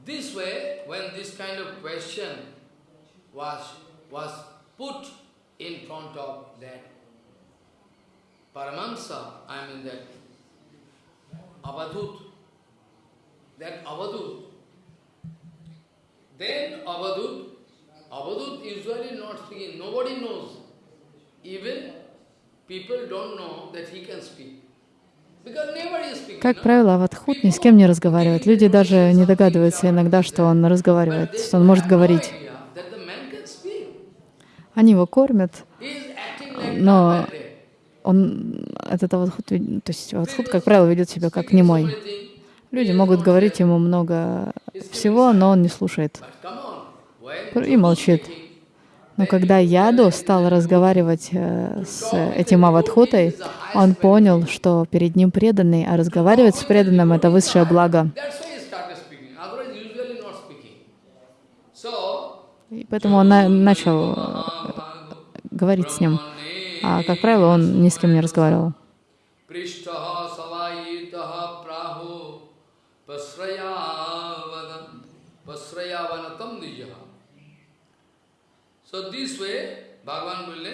this way, when this kind of question was was put in front of that Paramahamsa, I mean that Avadhut, that Avadut. Then Avadut, Avadut usually not speaking, nobody knows. Even people don't know that he can speak. Как правило, Аватхут ни с кем не разговаривает. Люди даже не догадываются иногда, что он разговаривает, что он может говорить. Они его кормят, но он, этот Аватхут, то есть Аватхут, как правило, ведет себя как немой. Люди могут говорить ему много всего, но он не слушает и молчит. Но когда Яду стал разговаривать э, с этим Аватхутой, он понял, что перед ним преданный, а разговаривать с преданным — это высшее благо. И поэтому он на- начал э, говорить с ним. А, как правило, он ни с кем не разговаривал. So this way, Bhagavan will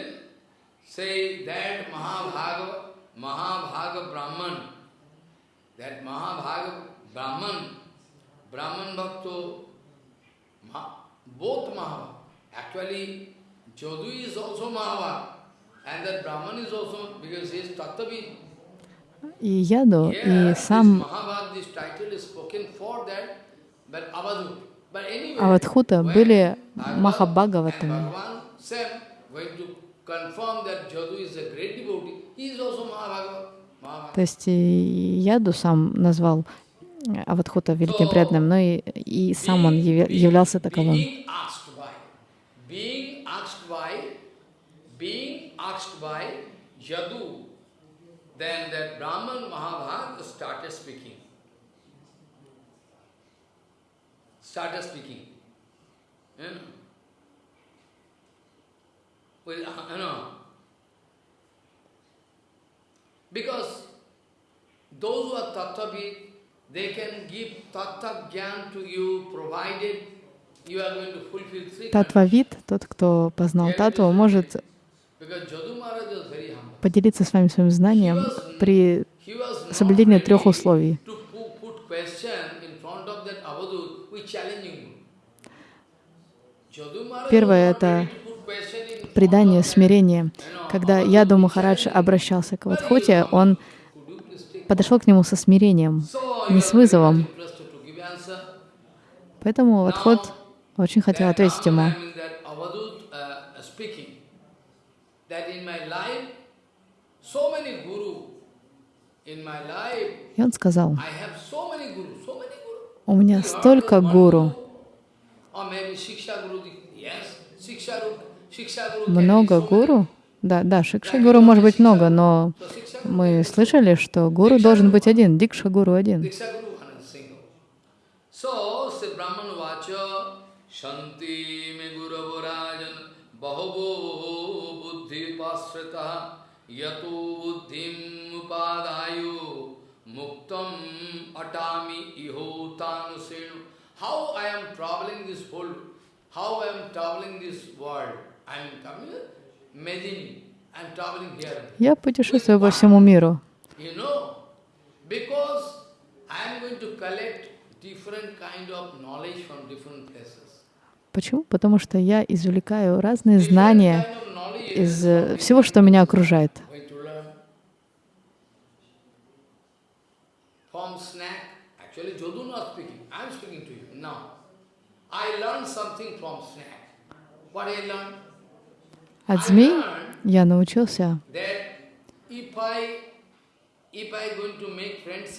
say that Mahabhaga, Mahabhaga Brahman, that Mahabhaga Brahman, Brahman Bhakto, Ma, both Mahabhaga. Actually, Jadu is also Mahabhaga. And that Brahman is also, because he is Tattvavid. И Яду, Here, и this сам Mahabharata, Аватхута были Махабхагаватами. То есть Яду сам назвал Аватхута великим преданным, но и, и сам он являлся таковым. Then that Brahman Mahabharata started speaking. Started speaking. You know, with, uh, you know, because those who are tattvavid, they can give tattva gyan to you, provided you are going to fulfill three Татвавид, тот, кто познал татву, может поделиться с вами своим знанием при соблюдении трех условий. to pu- put question in front of that Avadut with challenging mood. Jadu Maharaj Первое — это предание, смирение. Когда Яду Махарадж обращался к Аватхуте, он подошел к нему со смирением, не с вызовом. Поэтому Аватхут очень хотел ответить ему. Uh, И он сказал, у меня столько гуру, много гуру. Да, да, Шикша гуру может быть много, но мы слышали, что гуру должен быть один, Дикша гуру один. Muktam Atami Iho Tanusenu. How I am traveling this whole, how I am traveling this world. I am coming, imagining, I am traveling here. Я путешествую по всему миру. You know, because I am going to collect different kind of knowledge from different places. Почему? Потому что я извлекаю разные знания из э, всего, что меня окружает. Going to learn from snack. Actually, Jodu not speaking. I am speaking to you now. I learned something from snack. What I learned? От змей я научился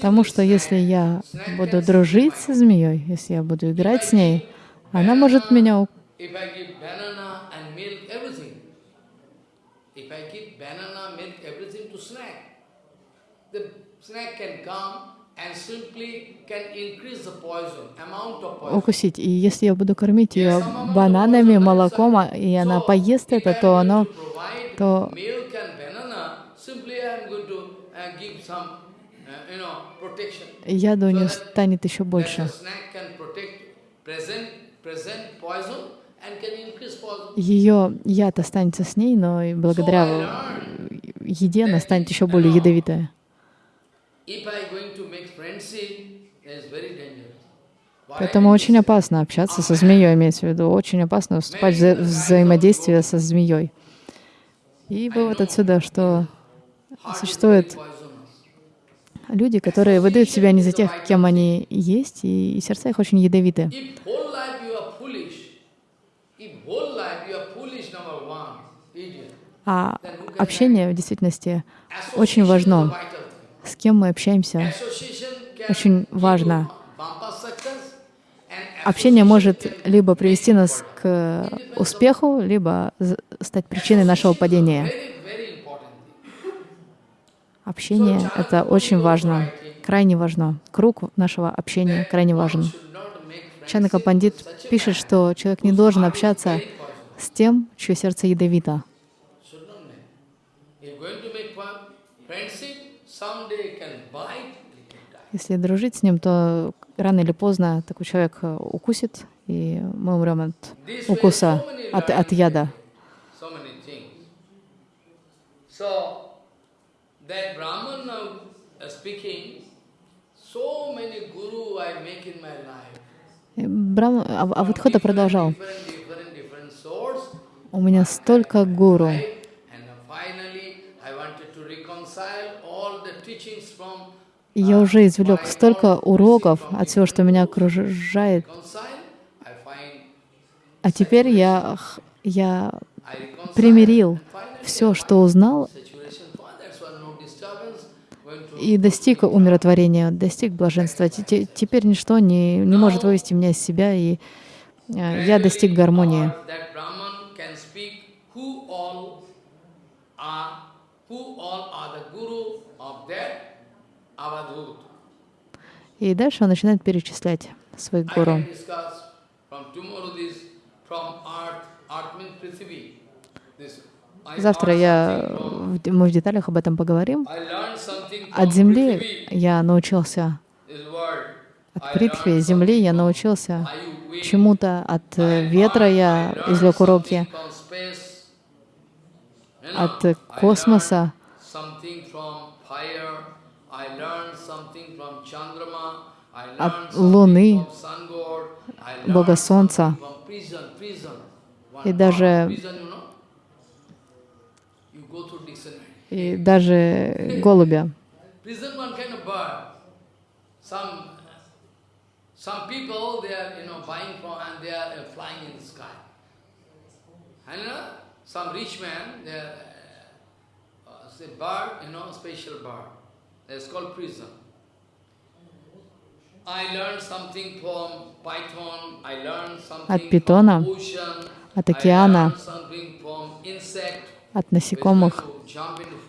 тому, что если я буду дружить со змеей, если я буду играть с ней, она может меня у- If I give banana and milk, everything. If I give banana, milk, everything to snack, the snack can come укусить. И если я буду кормить ее бананами, молоком, а- и она поест это, то оно то- milk and banana, simply I am going to uh, give some, uh, you know, protection. яду So не that- станет еще больше. Ее яд останется с ней, но и благодаря еде она станет еще более ядовитая. If I going to make friendship, it's very dangerous. Why I Поэтому очень опасно общаться со змеей, имеется в виду. Очень опасно вступать в вза- взаимодействие со змеей. И вывод отсюда, что poisonous. люди, которые выдают себя не за тех, кем они есть, и, и сердца их очень ядовиты. А общение в действительности очень важно. С кем мы общаемся, очень важно. Общение может либо привести нас к успеху, либо стать причиной нашего падения. Общение — это очень важно, крайне важно. Круг нашего общения крайне важен. Чанака Пандит пишет, что человек не должен общаться с тем, чье сердце ядовито. someday can bite. Если дружить с ним, то рано или поздно такой человек э, укусит, и мы умрем от укуса, от, от яда. Uh, Брахма, а, а вот Хода продолжал. У меня столько гуру. Я уже извлек столько уроков от всего, что меня окружает. А теперь я, я примирил все, что узнал, и достиг умиротворения, достиг блаженства. Те- те- Теперь ничто не, не может вывести меня из себя, и э, я достиг гармонии. That. И дальше он начинает перечислять своих гуру. Завтра я, мы в деталях об этом поговорим. От земли я научился, от learned земли я научился чему-то, от э, ветра я извлек уроки, от э, космоса, learned something from fire. I learned something from Chandrama. I От learned Луны, Бога Солнца. И даже- и даже голубя. Some uh, rich man they are uh, uh, bird you know special bird. It's called prison. Something питона, от океана, от насекомых,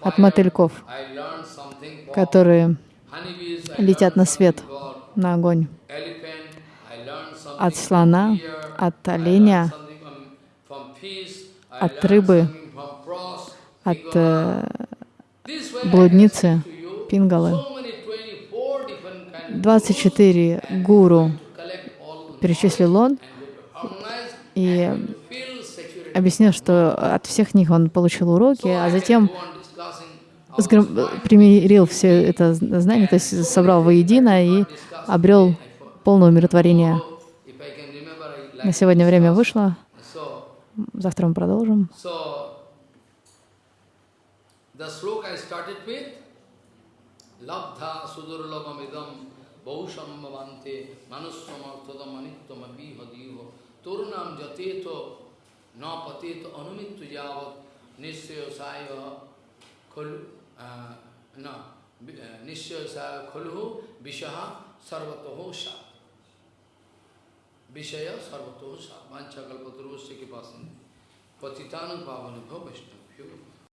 от от мотыльков, которые летят на свет, на огонь, от слона, от оленя, от рыбы, от э, блудницы, пингалы. 24 гуру перечислил он и объяснил, что от всех них он получил уроки, а затем примирил все это знание, то есть собрал воедино и обрел полное умиротворение. На сегодня время вышло. Завтра мы продолжим. The sloka I started with, baushambhavante manussamartadam anittam abhihadiho turnam jateto na pateto anumittu yavat nisyayo saya kholu uh, na uh, nisyayo saya kholu vishaha sarvatoho sa विषय सर्वतो सा वांछा कल्पतरुश्य के पास पतितान पावन भव वैष्णव